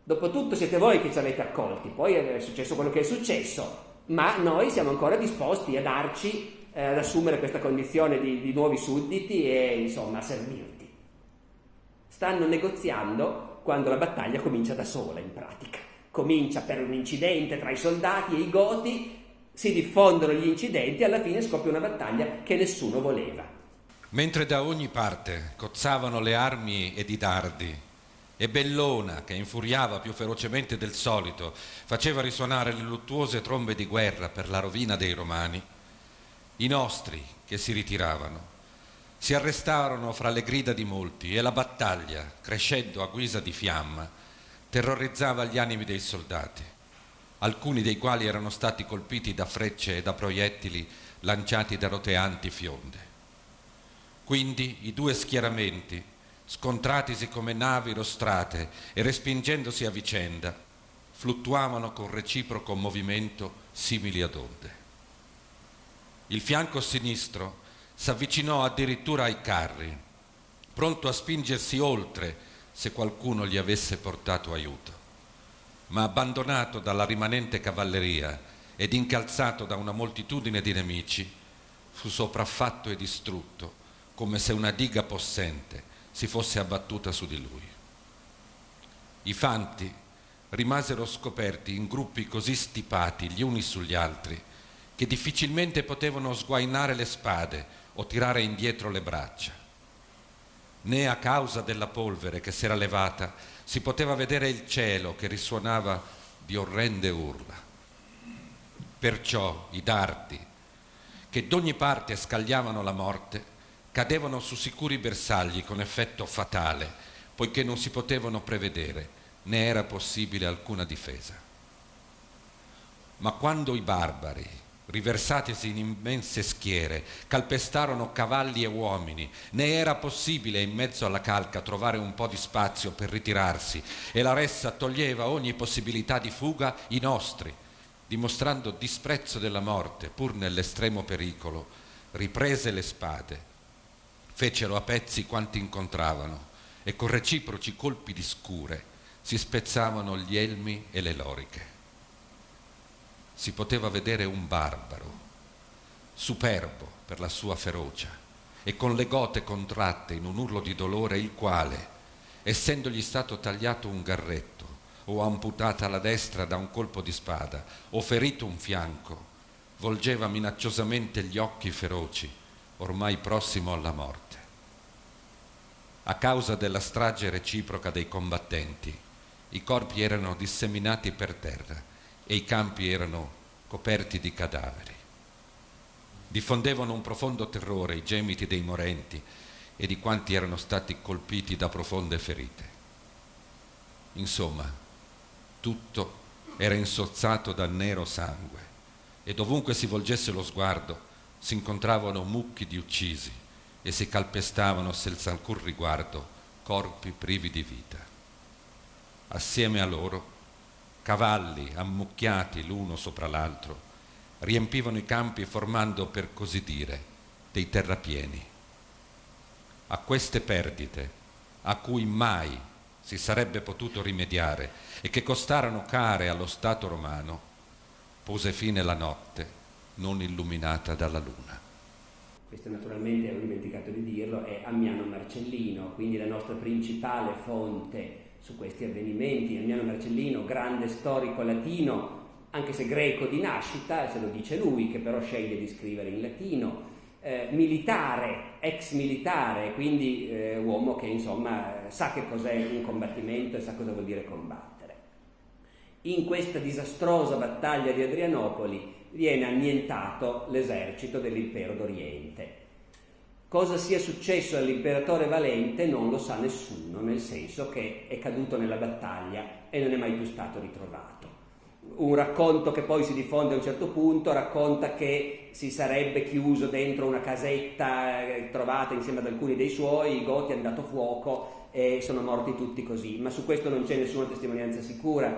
Dopotutto siete voi che ci avete accolti, poi è successo quello che è successo, ma noi siamo ancora disposti a darci, eh, ad assumere questa condizione di, di nuovi sudditi e insomma a servirti. Stanno negoziando quando la battaglia comincia da sola in pratica comincia per un incidente tra i soldati e i goti, si diffondono gli incidenti e alla fine scoppia una battaglia che nessuno voleva. Mentre da ogni parte cozzavano le armi ed i dardi, e Bellona, che infuriava più ferocemente del solito, faceva risuonare le luttuose trombe di guerra per la rovina dei romani, i nostri, che si ritiravano, si arrestarono fra le grida di molti e la battaglia, crescendo a guisa di fiamma, terrorizzava gli animi dei soldati, alcuni dei quali erano stati colpiti da frecce e da proiettili lanciati da roteanti fionde. Quindi i due schieramenti, scontratisi come navi rostrate e respingendosi a vicenda, fluttuavano con reciproco movimento simili ad onde. Il fianco sinistro s'avvicinò addirittura ai carri, pronto a spingersi oltre se qualcuno gli avesse portato aiuto, ma abbandonato dalla rimanente cavalleria ed incalzato da una moltitudine di nemici, fu sopraffatto e distrutto come se una diga possente si fosse abbattuta su di lui. I fanti rimasero scoperti in gruppi così stipati gli uni sugli altri che difficilmente potevano sguainare le spade o tirare indietro le braccia né a causa della polvere che si era levata si poteva vedere il cielo che risuonava di orrende urla. Perciò i dardi, che d'ogni parte scagliavano la morte, cadevano su sicuri bersagli con effetto fatale, poiché non si potevano prevedere, né era possibile alcuna difesa. Ma quando i barbari, riversatisi in immense schiere, calpestarono cavalli e uomini, né era possibile in mezzo alla calca trovare un po' di spazio per ritirarsi e la ressa toglieva ogni possibilità di fuga i nostri, dimostrando disprezzo della morte pur nell'estremo pericolo, riprese le spade, fecero a pezzi quanti incontravano e con reciproci colpi di scure si spezzavano gli elmi e le loriche. Si poteva vedere un barbaro, superbo per la sua ferocia e con le gote contratte in un urlo di dolore, il quale, essendogli stato tagliato un garretto o amputata la destra da un colpo di spada o ferito un fianco, volgeva minacciosamente gli occhi feroci, ormai prossimo alla morte. A causa della strage reciproca dei combattenti, i corpi erano disseminati per terra e i campi erano coperti di cadaveri. Diffondevano un profondo terrore i gemiti dei morenti e di quanti erano stati colpiti da profonde ferite. Insomma, tutto era insozzato dal nero sangue e dovunque si volgesse lo sguardo si incontravano mucchi di uccisi e si calpestavano senza alcun riguardo corpi privi di vita assieme a loro, cavalli ammucchiati l'uno sopra l'altro, riempivano i campi formando, per così dire, dei terrapieni. A queste perdite, a cui mai si sarebbe potuto rimediare e che costarono care allo Stato romano, pose fine la notte non illuminata dalla luna. Questo naturalmente, ho dimenticato di dirlo, è Ammiano Marcellino, quindi la nostra principale fonte su questi avvenimenti. Emiliano Marcellino, grande storico latino, anche se greco di nascita, se lo dice lui, che però sceglie di scrivere in latino, eh, militare, ex militare, quindi eh, uomo che insomma sa che cos'è un combattimento e sa cosa vuol dire combattere. In questa disastrosa battaglia di Adrianopoli viene annientato l'esercito dell'impero d'Oriente Cosa sia successo all'imperatore Valente non lo sa nessuno, nel senso che è caduto nella battaglia e non è mai più stato ritrovato. Un racconto che poi si diffonde a un certo punto racconta che si sarebbe chiuso dentro una casetta eh, trovata insieme ad alcuni dei suoi, i Goti hanno dato fuoco e sono morti tutti così, ma su questo non c'è nessuna testimonianza sicura.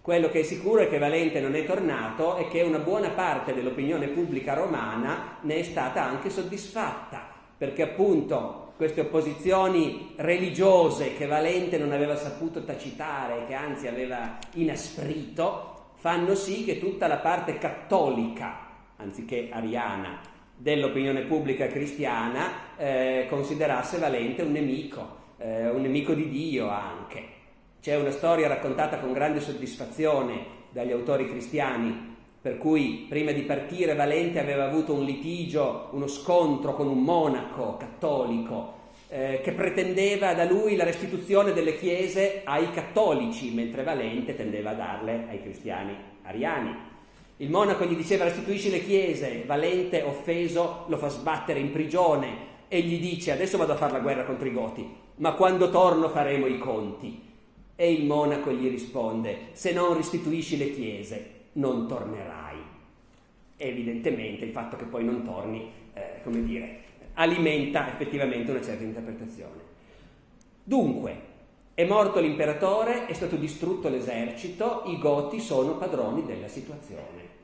Quello che è sicuro è che Valente non è tornato e che una buona parte dell'opinione pubblica romana ne è stata anche soddisfatta perché appunto queste opposizioni religiose che Valente non aveva saputo tacitare, che anzi aveva inasprito, fanno sì che tutta la parte cattolica, anziché ariana, dell'opinione pubblica cristiana eh, considerasse Valente un nemico, eh, un nemico di Dio anche. C'è una storia raccontata con grande soddisfazione dagli autori cristiani per cui prima di partire Valente aveva avuto un litigio, uno scontro con un monaco cattolico eh, che pretendeva da lui la restituzione delle chiese ai cattolici, mentre Valente tendeva a darle ai cristiani ariani. Il monaco gli diceva restituisci le chiese, Valente offeso lo fa sbattere in prigione e gli dice adesso vado a fare la guerra contro i Goti, ma quando torno faremo i conti. E il monaco gli risponde se non restituisci le chiese non tornerai. Evidentemente il fatto che poi non torni, eh, come dire, alimenta effettivamente una certa interpretazione. Dunque, è morto l'imperatore, è stato distrutto l'esercito, i Goti sono padroni della situazione.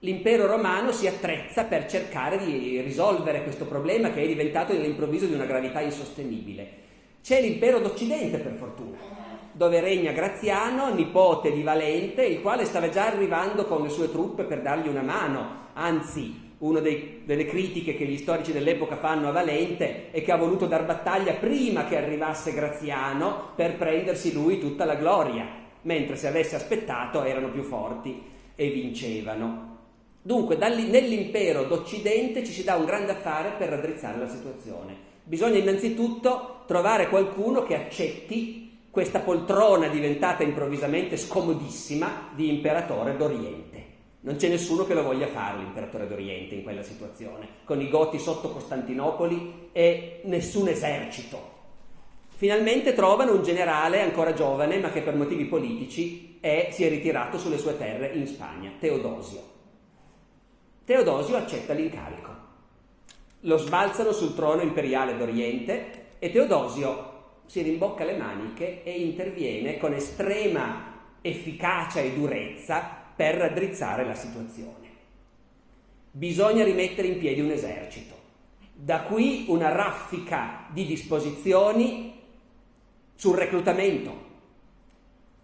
L'impero romano si attrezza per cercare di risolvere questo problema che è diventato all'improvviso di una gravità insostenibile. C'è l'impero d'Occidente, per fortuna dove regna Graziano, nipote di Valente, il quale stava già arrivando con le sue truppe per dargli una mano, anzi una delle critiche che gli storici dell'epoca fanno a Valente è che ha voluto dar battaglia prima che arrivasse Graziano per prendersi lui tutta la gloria, mentre se avesse aspettato erano più forti e vincevano. Dunque nell'impero d'Occidente ci si dà un grande affare per raddrizzare la situazione. Bisogna innanzitutto trovare qualcuno che accetti questa poltrona diventata improvvisamente scomodissima di imperatore d'Oriente. Non c'è nessuno che lo voglia fare l'imperatore d'Oriente in quella situazione, con i Goti sotto Costantinopoli e nessun esercito. Finalmente trovano un generale ancora giovane, ma che per motivi politici è, si è ritirato sulle sue terre in Spagna, Teodosio. Teodosio accetta l'incarico. Lo sbalzano sul trono imperiale d'Oriente e Teodosio si rimbocca le maniche e interviene con estrema efficacia e durezza per raddrizzare la situazione. bisogna rimettere in piedi un esercito. Da qui una raffica di disposizioni sul reclutamento.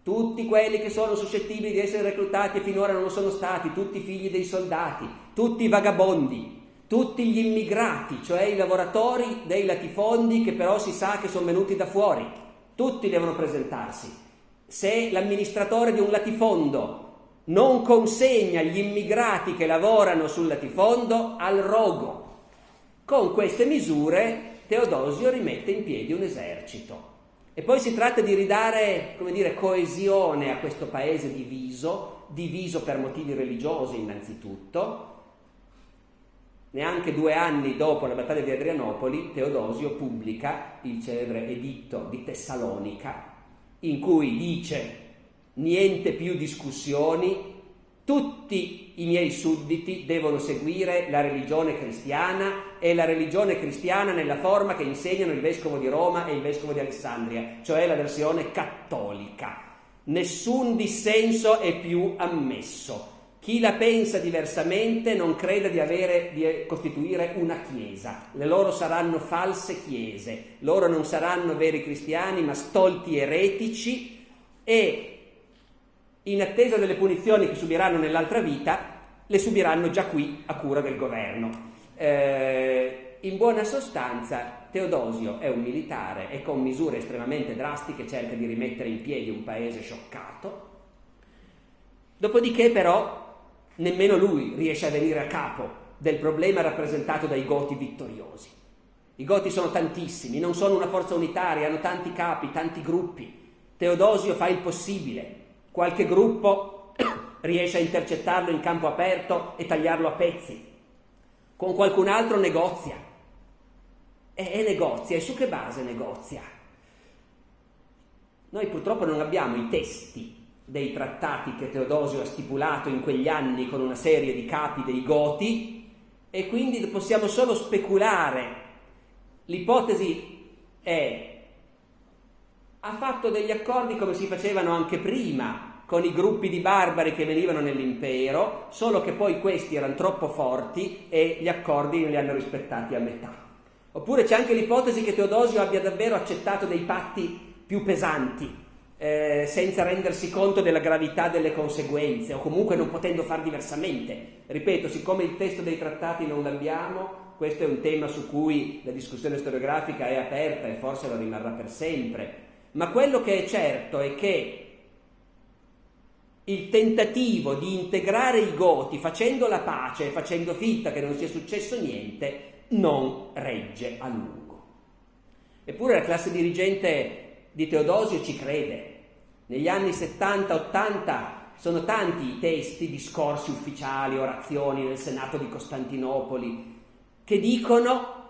Tutti quelli che sono suscettibili di essere reclutati e finora non lo sono stati, tutti i figli dei soldati, tutti i vagabondi, tutti gli immigrati, cioè i lavoratori dei latifondi che però si sa che sono venuti da fuori, tutti devono presentarsi. Se l'amministratore di un latifondo non consegna gli immigrati che lavorano sul latifondo al rogo, con queste misure Teodosio rimette in piedi un esercito. E poi si tratta di ridare, come dire, coesione a questo paese diviso, diviso per motivi religiosi innanzitutto, Neanche due anni dopo la battaglia di Adrianopoli, Teodosio pubblica il celebre editto di Tessalonica, in cui dice niente più discussioni, tutti i miei sudditi devono seguire la religione cristiana e la religione cristiana nella forma che insegnano il vescovo di Roma e il vescovo di Alessandria, cioè la versione cattolica. Nessun dissenso è più ammesso. Chi la pensa diversamente non crede di, avere, di costituire una chiesa, le loro saranno false chiese, loro non saranno veri cristiani ma stolti eretici e in attesa delle punizioni che subiranno nell'altra vita, le subiranno già qui a cura del governo. Eh, in buona sostanza, Teodosio è un militare e con misure estremamente drastiche cerca di rimettere in piedi un paese scioccato. Dopodiché, però, nemmeno lui riesce a venire a capo del problema rappresentato dai Goti vittoriosi. I Goti sono tantissimi, non sono una forza unitaria, hanno tanti capi, tanti gruppi. Teodosio fa il possibile. Qualche gruppo riesce a intercettarlo in campo aperto e tagliarlo a pezzi. Con qualcun altro negozia. E, e negozia. E su che base negozia? Noi purtroppo non abbiamo i testi dei trattati che Teodosio ha stipulato in quegli anni con una serie di capi dei Goti e quindi possiamo solo speculare. L'ipotesi è ha fatto degli accordi come si facevano anche prima con i gruppi di barbari che venivano nell'impero, solo che poi questi erano troppo forti e gli accordi non li hanno rispettati a metà. Oppure c'è anche l'ipotesi che Teodosio abbia davvero accettato dei patti più pesanti, eh, senza rendersi conto della gravità delle conseguenze o comunque non potendo far diversamente. Ripeto, siccome il testo dei trattati non l'abbiamo, questo è un tema su cui la discussione storiografica è aperta e forse lo rimarrà per sempre. Ma quello che è certo è che il tentativo di integrare i Goti facendo la pace facendo finta che non sia successo niente non regge a lungo. Eppure la classe dirigente di Teodosio ci crede, negli anni 70-80 sono tanti i testi, discorsi ufficiali, orazioni nel Senato di Costantinopoli che dicono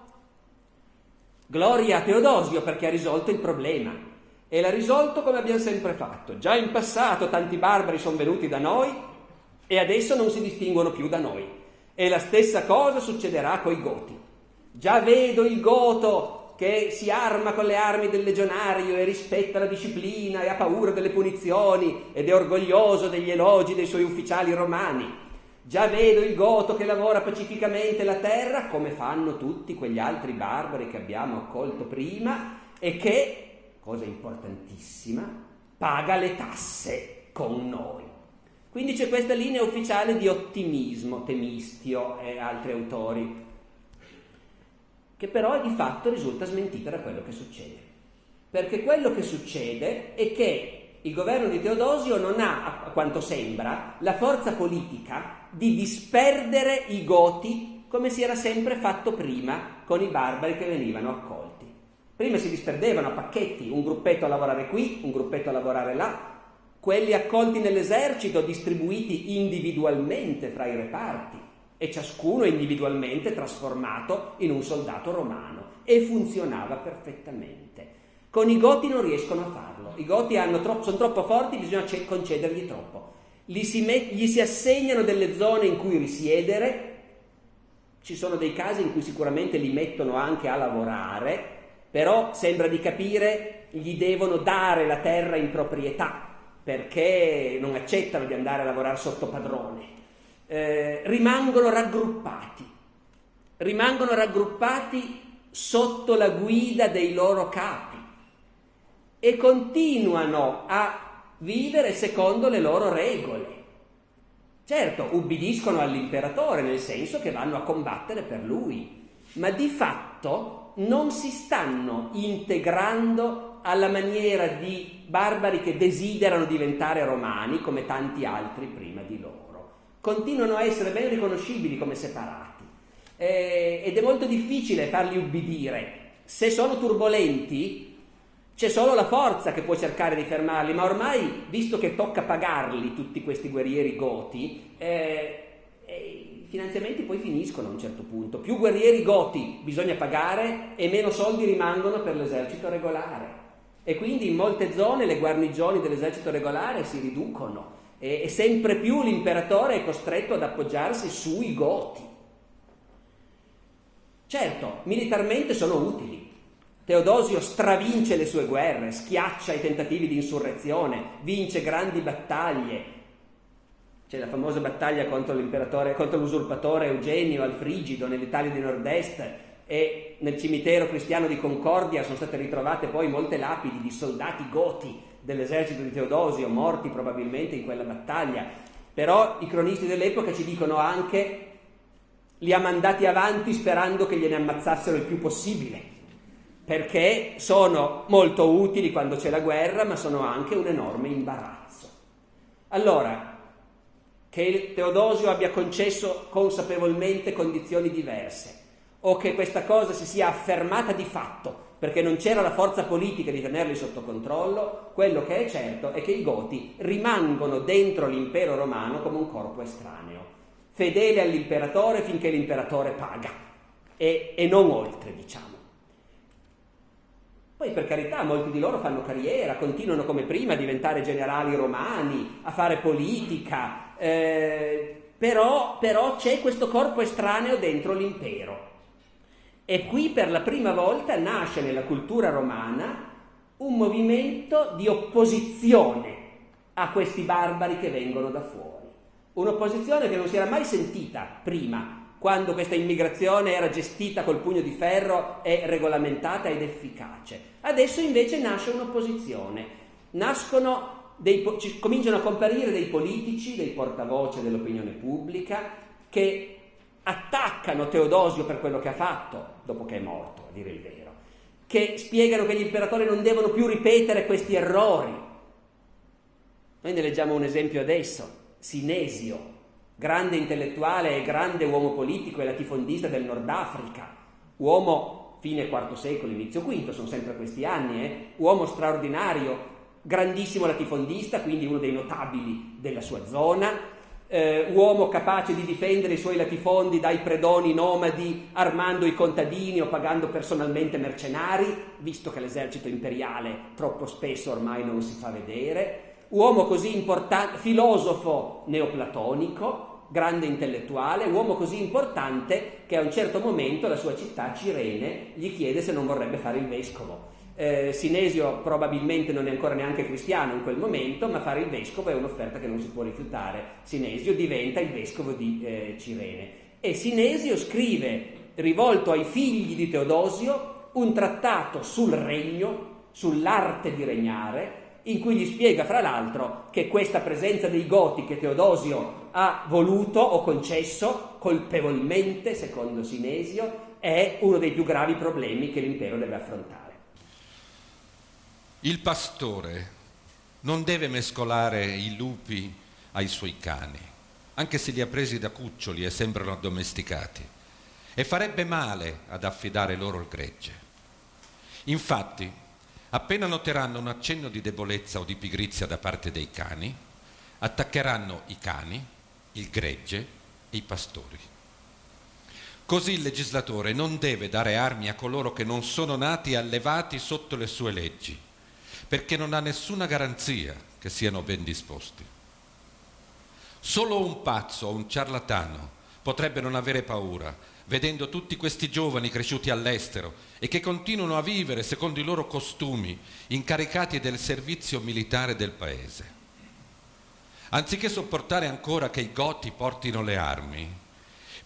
gloria a Teodosio perché ha risolto il problema e l'ha risolto come abbiamo sempre fatto. Già in passato tanti barbari sono venuti da noi e adesso non si distinguono più da noi. E la stessa cosa succederà coi Goti. Già vedo il Goto che si arma con le armi del legionario e rispetta la disciplina e ha paura delle punizioni ed è orgoglioso degli elogi dei suoi ufficiali romani. Già vedo il goto che lavora pacificamente la terra, come fanno tutti quegli altri barbari che abbiamo accolto prima, e che, cosa importantissima, paga le tasse con noi. Quindi c'è questa linea ufficiale di ottimismo, Temistio e altri autori che però di fatto risulta smentita da quello che succede. Perché quello che succede è che il governo di Teodosio non ha, a quanto sembra, la forza politica di disperdere i Goti come si era sempre fatto prima con i barbari che venivano accolti. Prima si disperdevano a pacchetti, un gruppetto a lavorare qui, un gruppetto a lavorare là, quelli accolti nell'esercito distribuiti individualmente fra i reparti e ciascuno individualmente trasformato in un soldato romano e funzionava perfettamente. Con i Goti non riescono a farlo, i Goti troppo, sono troppo forti, bisogna concedergli troppo. Si, met, gli si assegnano delle zone in cui risiedere, ci sono dei casi in cui sicuramente li mettono anche a lavorare, però sembra di capire gli devono dare la terra in proprietà perché non accettano di andare a lavorare sotto padrone eh, rimangono raggruppati, rimangono raggruppati sotto la guida dei loro capi e continuano a vivere secondo le loro regole. Certo, ubbidiscono all'imperatore nel senso che vanno a combattere per lui, ma di fatto non si stanno integrando alla maniera di barbari che desiderano diventare romani come tanti altri prima di loro. Continuano a essere ben riconoscibili come separati eh, ed è molto difficile farli ubbidire. Se sono turbolenti, c'è solo la forza che può cercare di fermarli, ma ormai, visto che tocca pagarli tutti questi guerrieri goti, eh, eh, i finanziamenti poi finiscono a un certo punto. Più guerrieri goti bisogna pagare e meno soldi rimangono per l'esercito regolare. E quindi in molte zone le guarnigioni dell'esercito regolare si riducono e, e sempre più l'imperatore è costretto ad appoggiarsi sui goti. Certo, militarmente sono utili, Teodosio stravince le sue guerre, schiaccia i tentativi di insurrezione, vince grandi battaglie. C'è la famosa battaglia contro, l'usurpatore Eugenio al Frigido nell'Italia di Nord-Est e nel cimitero cristiano di Concordia sono state ritrovate poi molte lapidi di soldati goti dell'esercito di Teodosio morti probabilmente in quella battaglia. Però i cronisti dell'epoca ci dicono anche li ha mandati avanti sperando che gliene ammazzassero il più possibile perché sono molto utili quando c'è la guerra, ma sono anche un enorme imbarazzo. Allora, che Teodosio abbia concesso consapevolmente condizioni diverse, o che questa cosa si sia affermata di fatto perché non c'era la forza politica di tenerli sotto controllo, quello che è certo è che i Goti rimangono dentro l'impero romano come un corpo estraneo, fedele all'imperatore finché l'imperatore paga e, e non oltre, diciamo. Poi per carità molti di loro fanno carriera, continuano come prima a diventare generali romani, a fare politica, eh, però, però c'è questo corpo estraneo dentro l'impero. E qui per la prima volta nasce nella cultura romana un movimento di opposizione a questi barbari che vengono da fuori. Un'opposizione che non si era mai sentita prima quando questa immigrazione era gestita col pugno di ferro e regolamentata ed efficace. Adesso invece nasce un'opposizione, cominciano a comparire dei politici, dei portavoce dell'opinione pubblica che attaccano Teodosio per quello che ha fatto, dopo che è morto, a dire il vero, che spiegano che gli imperatori non devono più ripetere questi errori. Noi ne leggiamo un esempio adesso, Sinesio, grande intellettuale e grande uomo politico e latifondista del Nord Africa, uomo fine IV secolo, inizio V, sono sempre questi anni, eh? uomo straordinario, grandissimo latifondista, quindi uno dei notabili della sua zona, eh, uomo capace di difendere i suoi latifondi dai predoni nomadi armando i contadini o pagando personalmente mercenari, visto che l'esercito imperiale troppo spesso ormai non si fa vedere, uomo così importante, filosofo neoplatonico, grande intellettuale, uomo così importante che a un certo momento la sua città, Cirene, gli chiede se non vorrebbe fare il vescovo. Eh, Sinesio probabilmente non è ancora neanche cristiano in quel momento, ma fare il vescovo è un'offerta che non si può rifiutare. Sinesio diventa il vescovo di eh, Cirene. E Sinesio scrive, rivolto ai figli di Teodosio, un trattato sul regno, sull'arte di regnare, in cui gli spiega fra l'altro che questa presenza dei Goti che Teodosio ha voluto o concesso colpevolmente, secondo Sinesio, è uno dei più gravi problemi che l'impero deve affrontare. Il pastore non deve mescolare i lupi ai suoi cani, anche se li ha presi da cuccioli e sembrano addomesticati, e farebbe male ad affidare loro il gregge. Infatti, Appena noteranno un accenno di debolezza o di pigrizia da parte dei cani, attaccheranno i cani, il gregge e i pastori. Così il legislatore non deve dare armi a coloro che non sono nati e allevati sotto le sue leggi, perché non ha nessuna garanzia che siano ben disposti. Solo un pazzo o un ciarlatano potrebbe non avere paura vedendo tutti questi giovani cresciuti all'estero e che continuano a vivere secondo i loro costumi, incaricati del servizio militare del paese. Anziché sopportare ancora che i Goti portino le armi,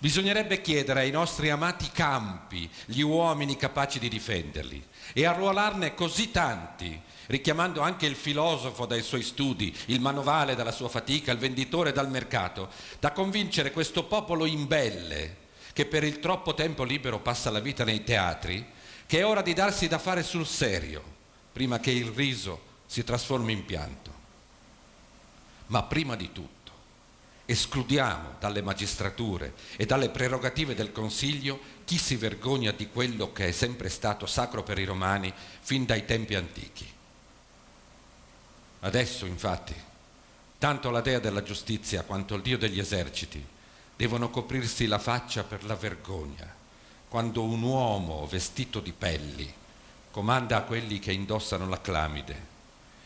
bisognerebbe chiedere ai nostri amati campi gli uomini capaci di difenderli e arruolarne così tanti, richiamando anche il filosofo dai suoi studi, il manovale dalla sua fatica, il venditore dal mercato, da convincere questo popolo imbelle che per il troppo tempo libero passa la vita nei teatri, che è ora di darsi da fare sul serio, prima che il riso si trasformi in pianto. Ma prima di tutto escludiamo dalle magistrature e dalle prerogative del Consiglio chi si vergogna di quello che è sempre stato sacro per i romani fin dai tempi antichi. Adesso, infatti, tanto la dea della giustizia quanto il dio degli eserciti devono coprirsi la faccia per la vergogna quando un uomo vestito di pelli comanda a quelli che indossano la clamide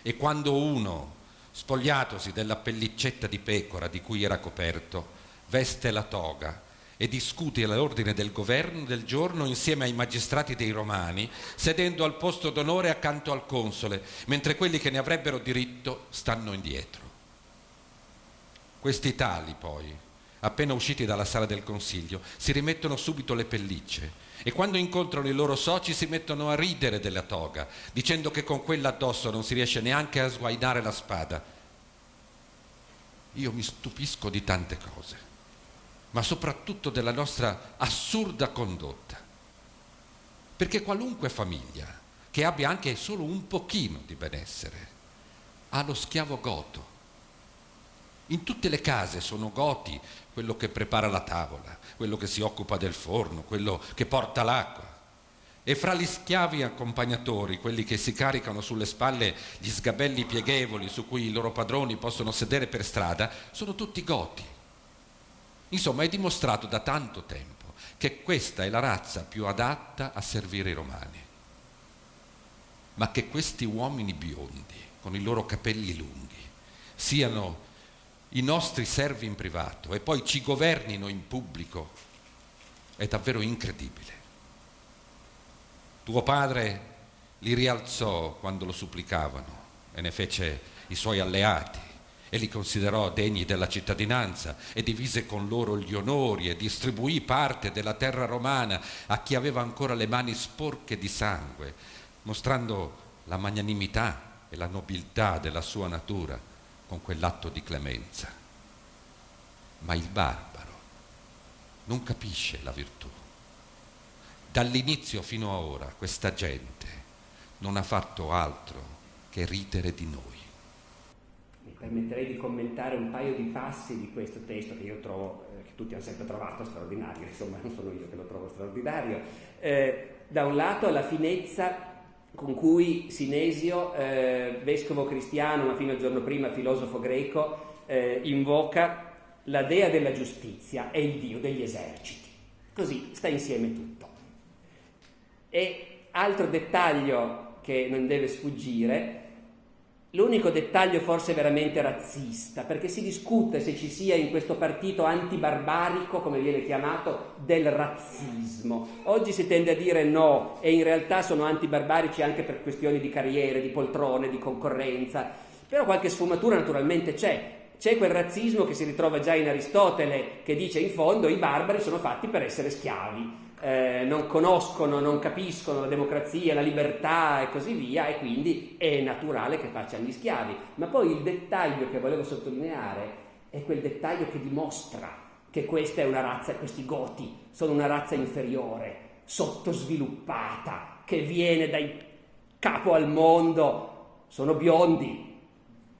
e quando uno spogliatosi della pellicetta di pecora di cui era coperto, veste la toga e discute l'ordine del governo del giorno insieme ai magistrati dei romani, sedendo al posto d'onore accanto al console, mentre quelli che ne avrebbero diritto stanno indietro. Questi tali, poi, appena usciti dalla sala del consiglio, si rimettono subito le pellicce e quando incontrano i loro soci si mettono a ridere della toga, dicendo che con quella addosso non si riesce neanche a sguainare la spada. Io mi stupisco di tante cose, ma soprattutto della nostra assurda condotta. Perché qualunque famiglia che abbia anche solo un pochino di benessere ha lo schiavo goto. In tutte le case sono goti quello che prepara la tavola, quello che si occupa del forno, quello che porta l'acqua. E fra gli schiavi accompagnatori, quelli che si caricano sulle spalle gli sgabelli pieghevoli su cui i loro padroni possono sedere per strada, sono tutti goti. Insomma, è dimostrato da tanto tempo che questa è la razza più adatta a servire i romani. Ma che questi uomini biondi, con i loro capelli lunghi, siano i nostri servi in privato e poi ci governino in pubblico è davvero incredibile. Tuo padre li rialzò quando lo supplicavano e ne fece i suoi alleati e li considerò degni della cittadinanza e divise con loro gli onori e distribuì parte della terra romana a chi aveva ancora le mani sporche di sangue, mostrando la magnanimità e la nobiltà della sua natura con quell'atto di clemenza. Ma il barbaro non capisce la virtù. Dall'inizio fino a ora questa gente non ha fatto altro che ridere di noi. Permetterei di commentare un paio di passi di questo testo che io trovo, eh, che tutti hanno sempre trovato straordinario, insomma non sono io che lo trovo straordinario. Eh, da un lato la finezza con cui Sinesio, eh, vescovo cristiano, ma fino al giorno prima filosofo greco, eh, invoca la dea della giustizia e il dio degli eserciti. Così sta insieme tutto. E altro dettaglio che non deve sfuggire L'unico dettaglio forse veramente razzista, perché si discute se ci sia in questo partito antibarbarico, come viene chiamato, del razzismo. Oggi si tende a dire no, e in realtà sono antibarbarici anche per questioni di carriere, di poltrone, di concorrenza, però qualche sfumatura naturalmente c'è. C'è quel razzismo che si ritrova già in Aristotele, che dice in fondo i barbari sono fatti per essere schiavi eh, non conoscono, non capiscono la democrazia, la libertà e così via e quindi è naturale che facciano gli schiavi. Ma poi il dettaglio che volevo sottolineare è quel dettaglio che dimostra che questa è una razza, questi goti sono una razza inferiore, sottosviluppata, che viene dai capo al mondo, sono biondi.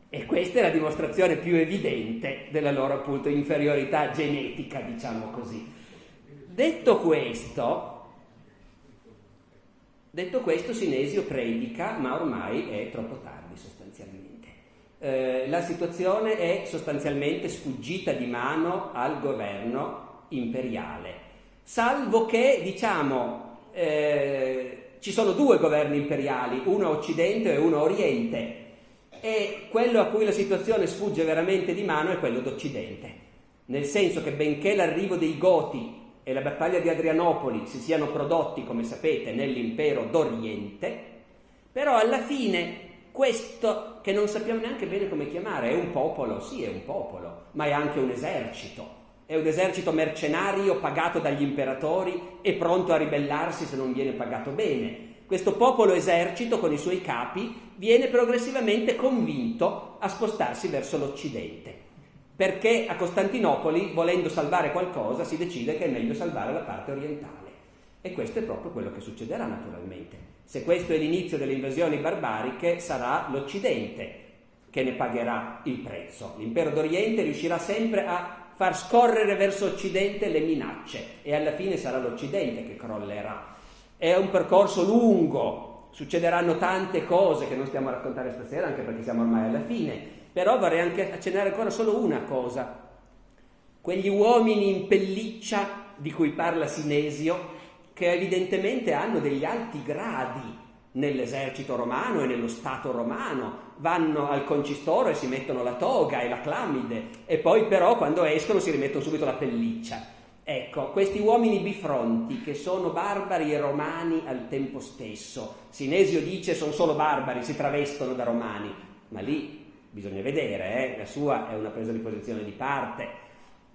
E questa è la dimostrazione più evidente della loro appunto inferiorità genetica, diciamo così. Detto questo, detto questo, Sinesio predica, ma ormai è troppo tardi sostanzialmente. Eh, la situazione è sostanzialmente sfuggita di mano al governo imperiale, salvo che, diciamo, eh, ci sono due governi imperiali, uno occidente e uno oriente, e quello a cui la situazione sfugge veramente di mano è quello d'occidente, nel senso che benché l'arrivo dei Goti e la battaglia di Adrianopoli si siano prodotti, come sapete, nell'impero d'Oriente, però alla fine questo che non sappiamo neanche bene come chiamare. È un popolo, sì, è un popolo, ma è anche un esercito. È un esercito mercenario pagato dagli imperatori e pronto a ribellarsi se non viene pagato bene. Questo popolo esercito con i suoi capi viene progressivamente convinto a spostarsi verso l'Occidente, perché a Costantinopoli, volendo salvare qualcosa, si decide che è meglio salvare la parte orientale. E questo è proprio quello che succederà naturalmente. Se questo è l'inizio delle invasioni barbariche, sarà l'Occidente che ne pagherà il prezzo. L'impero d'Oriente riuscirà sempre a far scorrere verso Occidente le minacce e alla fine sarà l'Occidente che crollerà. È un percorso lungo, succederanno tante cose che non stiamo a raccontare stasera, anche perché siamo ormai alla fine, però vorrei anche accennare ancora solo una cosa. Quegli uomini in pelliccia di cui parla Sinesio, che evidentemente hanno degli alti gradi nell'esercito romano e nello Stato romano, vanno al concistoro e si mettono la toga e la clamide e poi però quando escono si rimettono subito la pelliccia. Ecco, questi uomini bifronti che sono barbari e romani al tempo stesso, Sinesio dice sono solo barbari, si travestono da romani, ma lì bisogna vedere, eh? la sua è una presa di posizione di parte.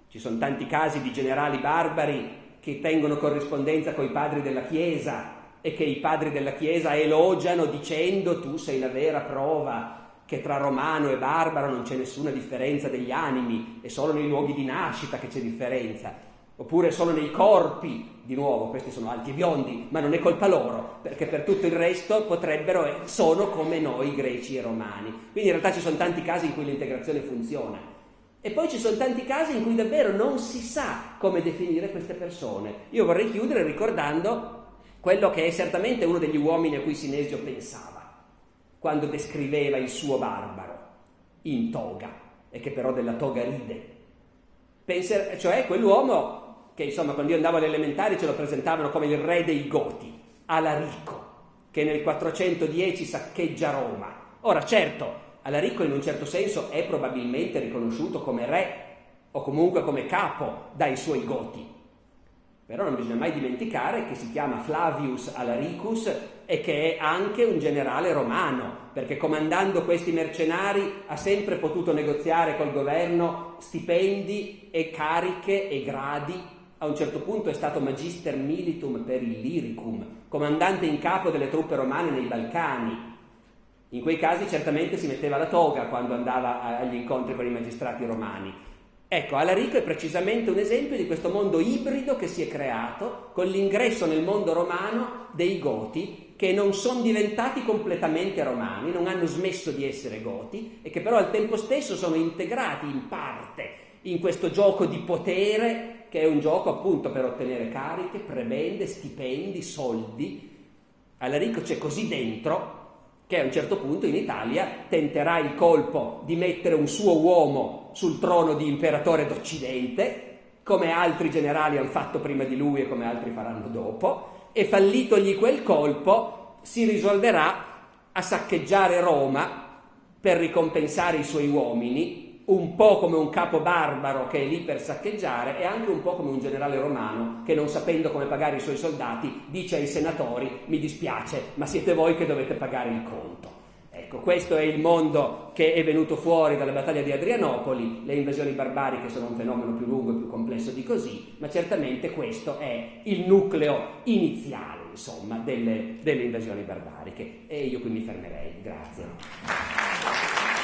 Ci sono tanti casi di generali barbari che tengono corrispondenza con i padri della Chiesa e che i padri della Chiesa elogiano dicendo tu sei la vera prova che tra romano e barbaro non c'è nessuna differenza degli animi, è solo nei luoghi di nascita che c'è differenza, oppure solo nei corpi, di nuovo questi sono alti e biondi, ma non è colpa loro, perché per tutto il resto potrebbero, sono come noi greci e romani. Quindi in realtà ci sono tanti casi in cui l'integrazione funziona. E poi ci sono tanti casi in cui davvero non si sa come definire queste persone. Io vorrei chiudere ricordando quello che è certamente uno degli uomini a cui Sinesio pensava quando descriveva il suo barbaro in toga e che però della toga ride. Penser, cioè quell'uomo che insomma quando io andavo alle elementari ce lo presentavano come il re dei Goti, Alarico, che nel 410 saccheggia Roma. Ora certo, Alarico in un certo senso è probabilmente riconosciuto come re o comunque come capo dai suoi goti. Però non bisogna mai dimenticare che si chiama Flavius Alaricus e che è anche un generale romano, perché comandando questi mercenari ha sempre potuto negoziare col governo stipendi e cariche e gradi. A un certo punto è stato magister militum per il Lyricum, comandante in capo delle truppe romane nei Balcani, in quei casi certamente si metteva la toga quando andava agli incontri con i magistrati romani. Ecco, Alarico è precisamente un esempio di questo mondo ibrido che si è creato con l'ingresso nel mondo romano dei Goti che non sono diventati completamente romani, non hanno smesso di essere Goti e che però al tempo stesso sono integrati in parte in questo gioco di potere che è un gioco appunto per ottenere cariche, prebende, stipendi, soldi. Alarico c'è così dentro che a un certo punto in Italia tenterà il colpo di mettere un suo uomo sul trono di imperatore d'Occidente, come altri generali hanno fatto prima di lui e come altri faranno dopo, e fallitogli quel colpo si risolverà a saccheggiare Roma per ricompensare i suoi uomini un po' come un capo barbaro che è lì per saccheggiare e anche un po' come un generale romano che non sapendo come pagare i suoi soldati dice ai senatori mi dispiace ma siete voi che dovete pagare il conto. Ecco, questo è il mondo che è venuto fuori dalla battaglia di Adrianopoli, le invasioni barbariche sono un fenomeno più lungo e più complesso di così, ma certamente questo è il nucleo iniziale, insomma, delle, delle invasioni barbariche. E io qui mi fermerei. Grazie.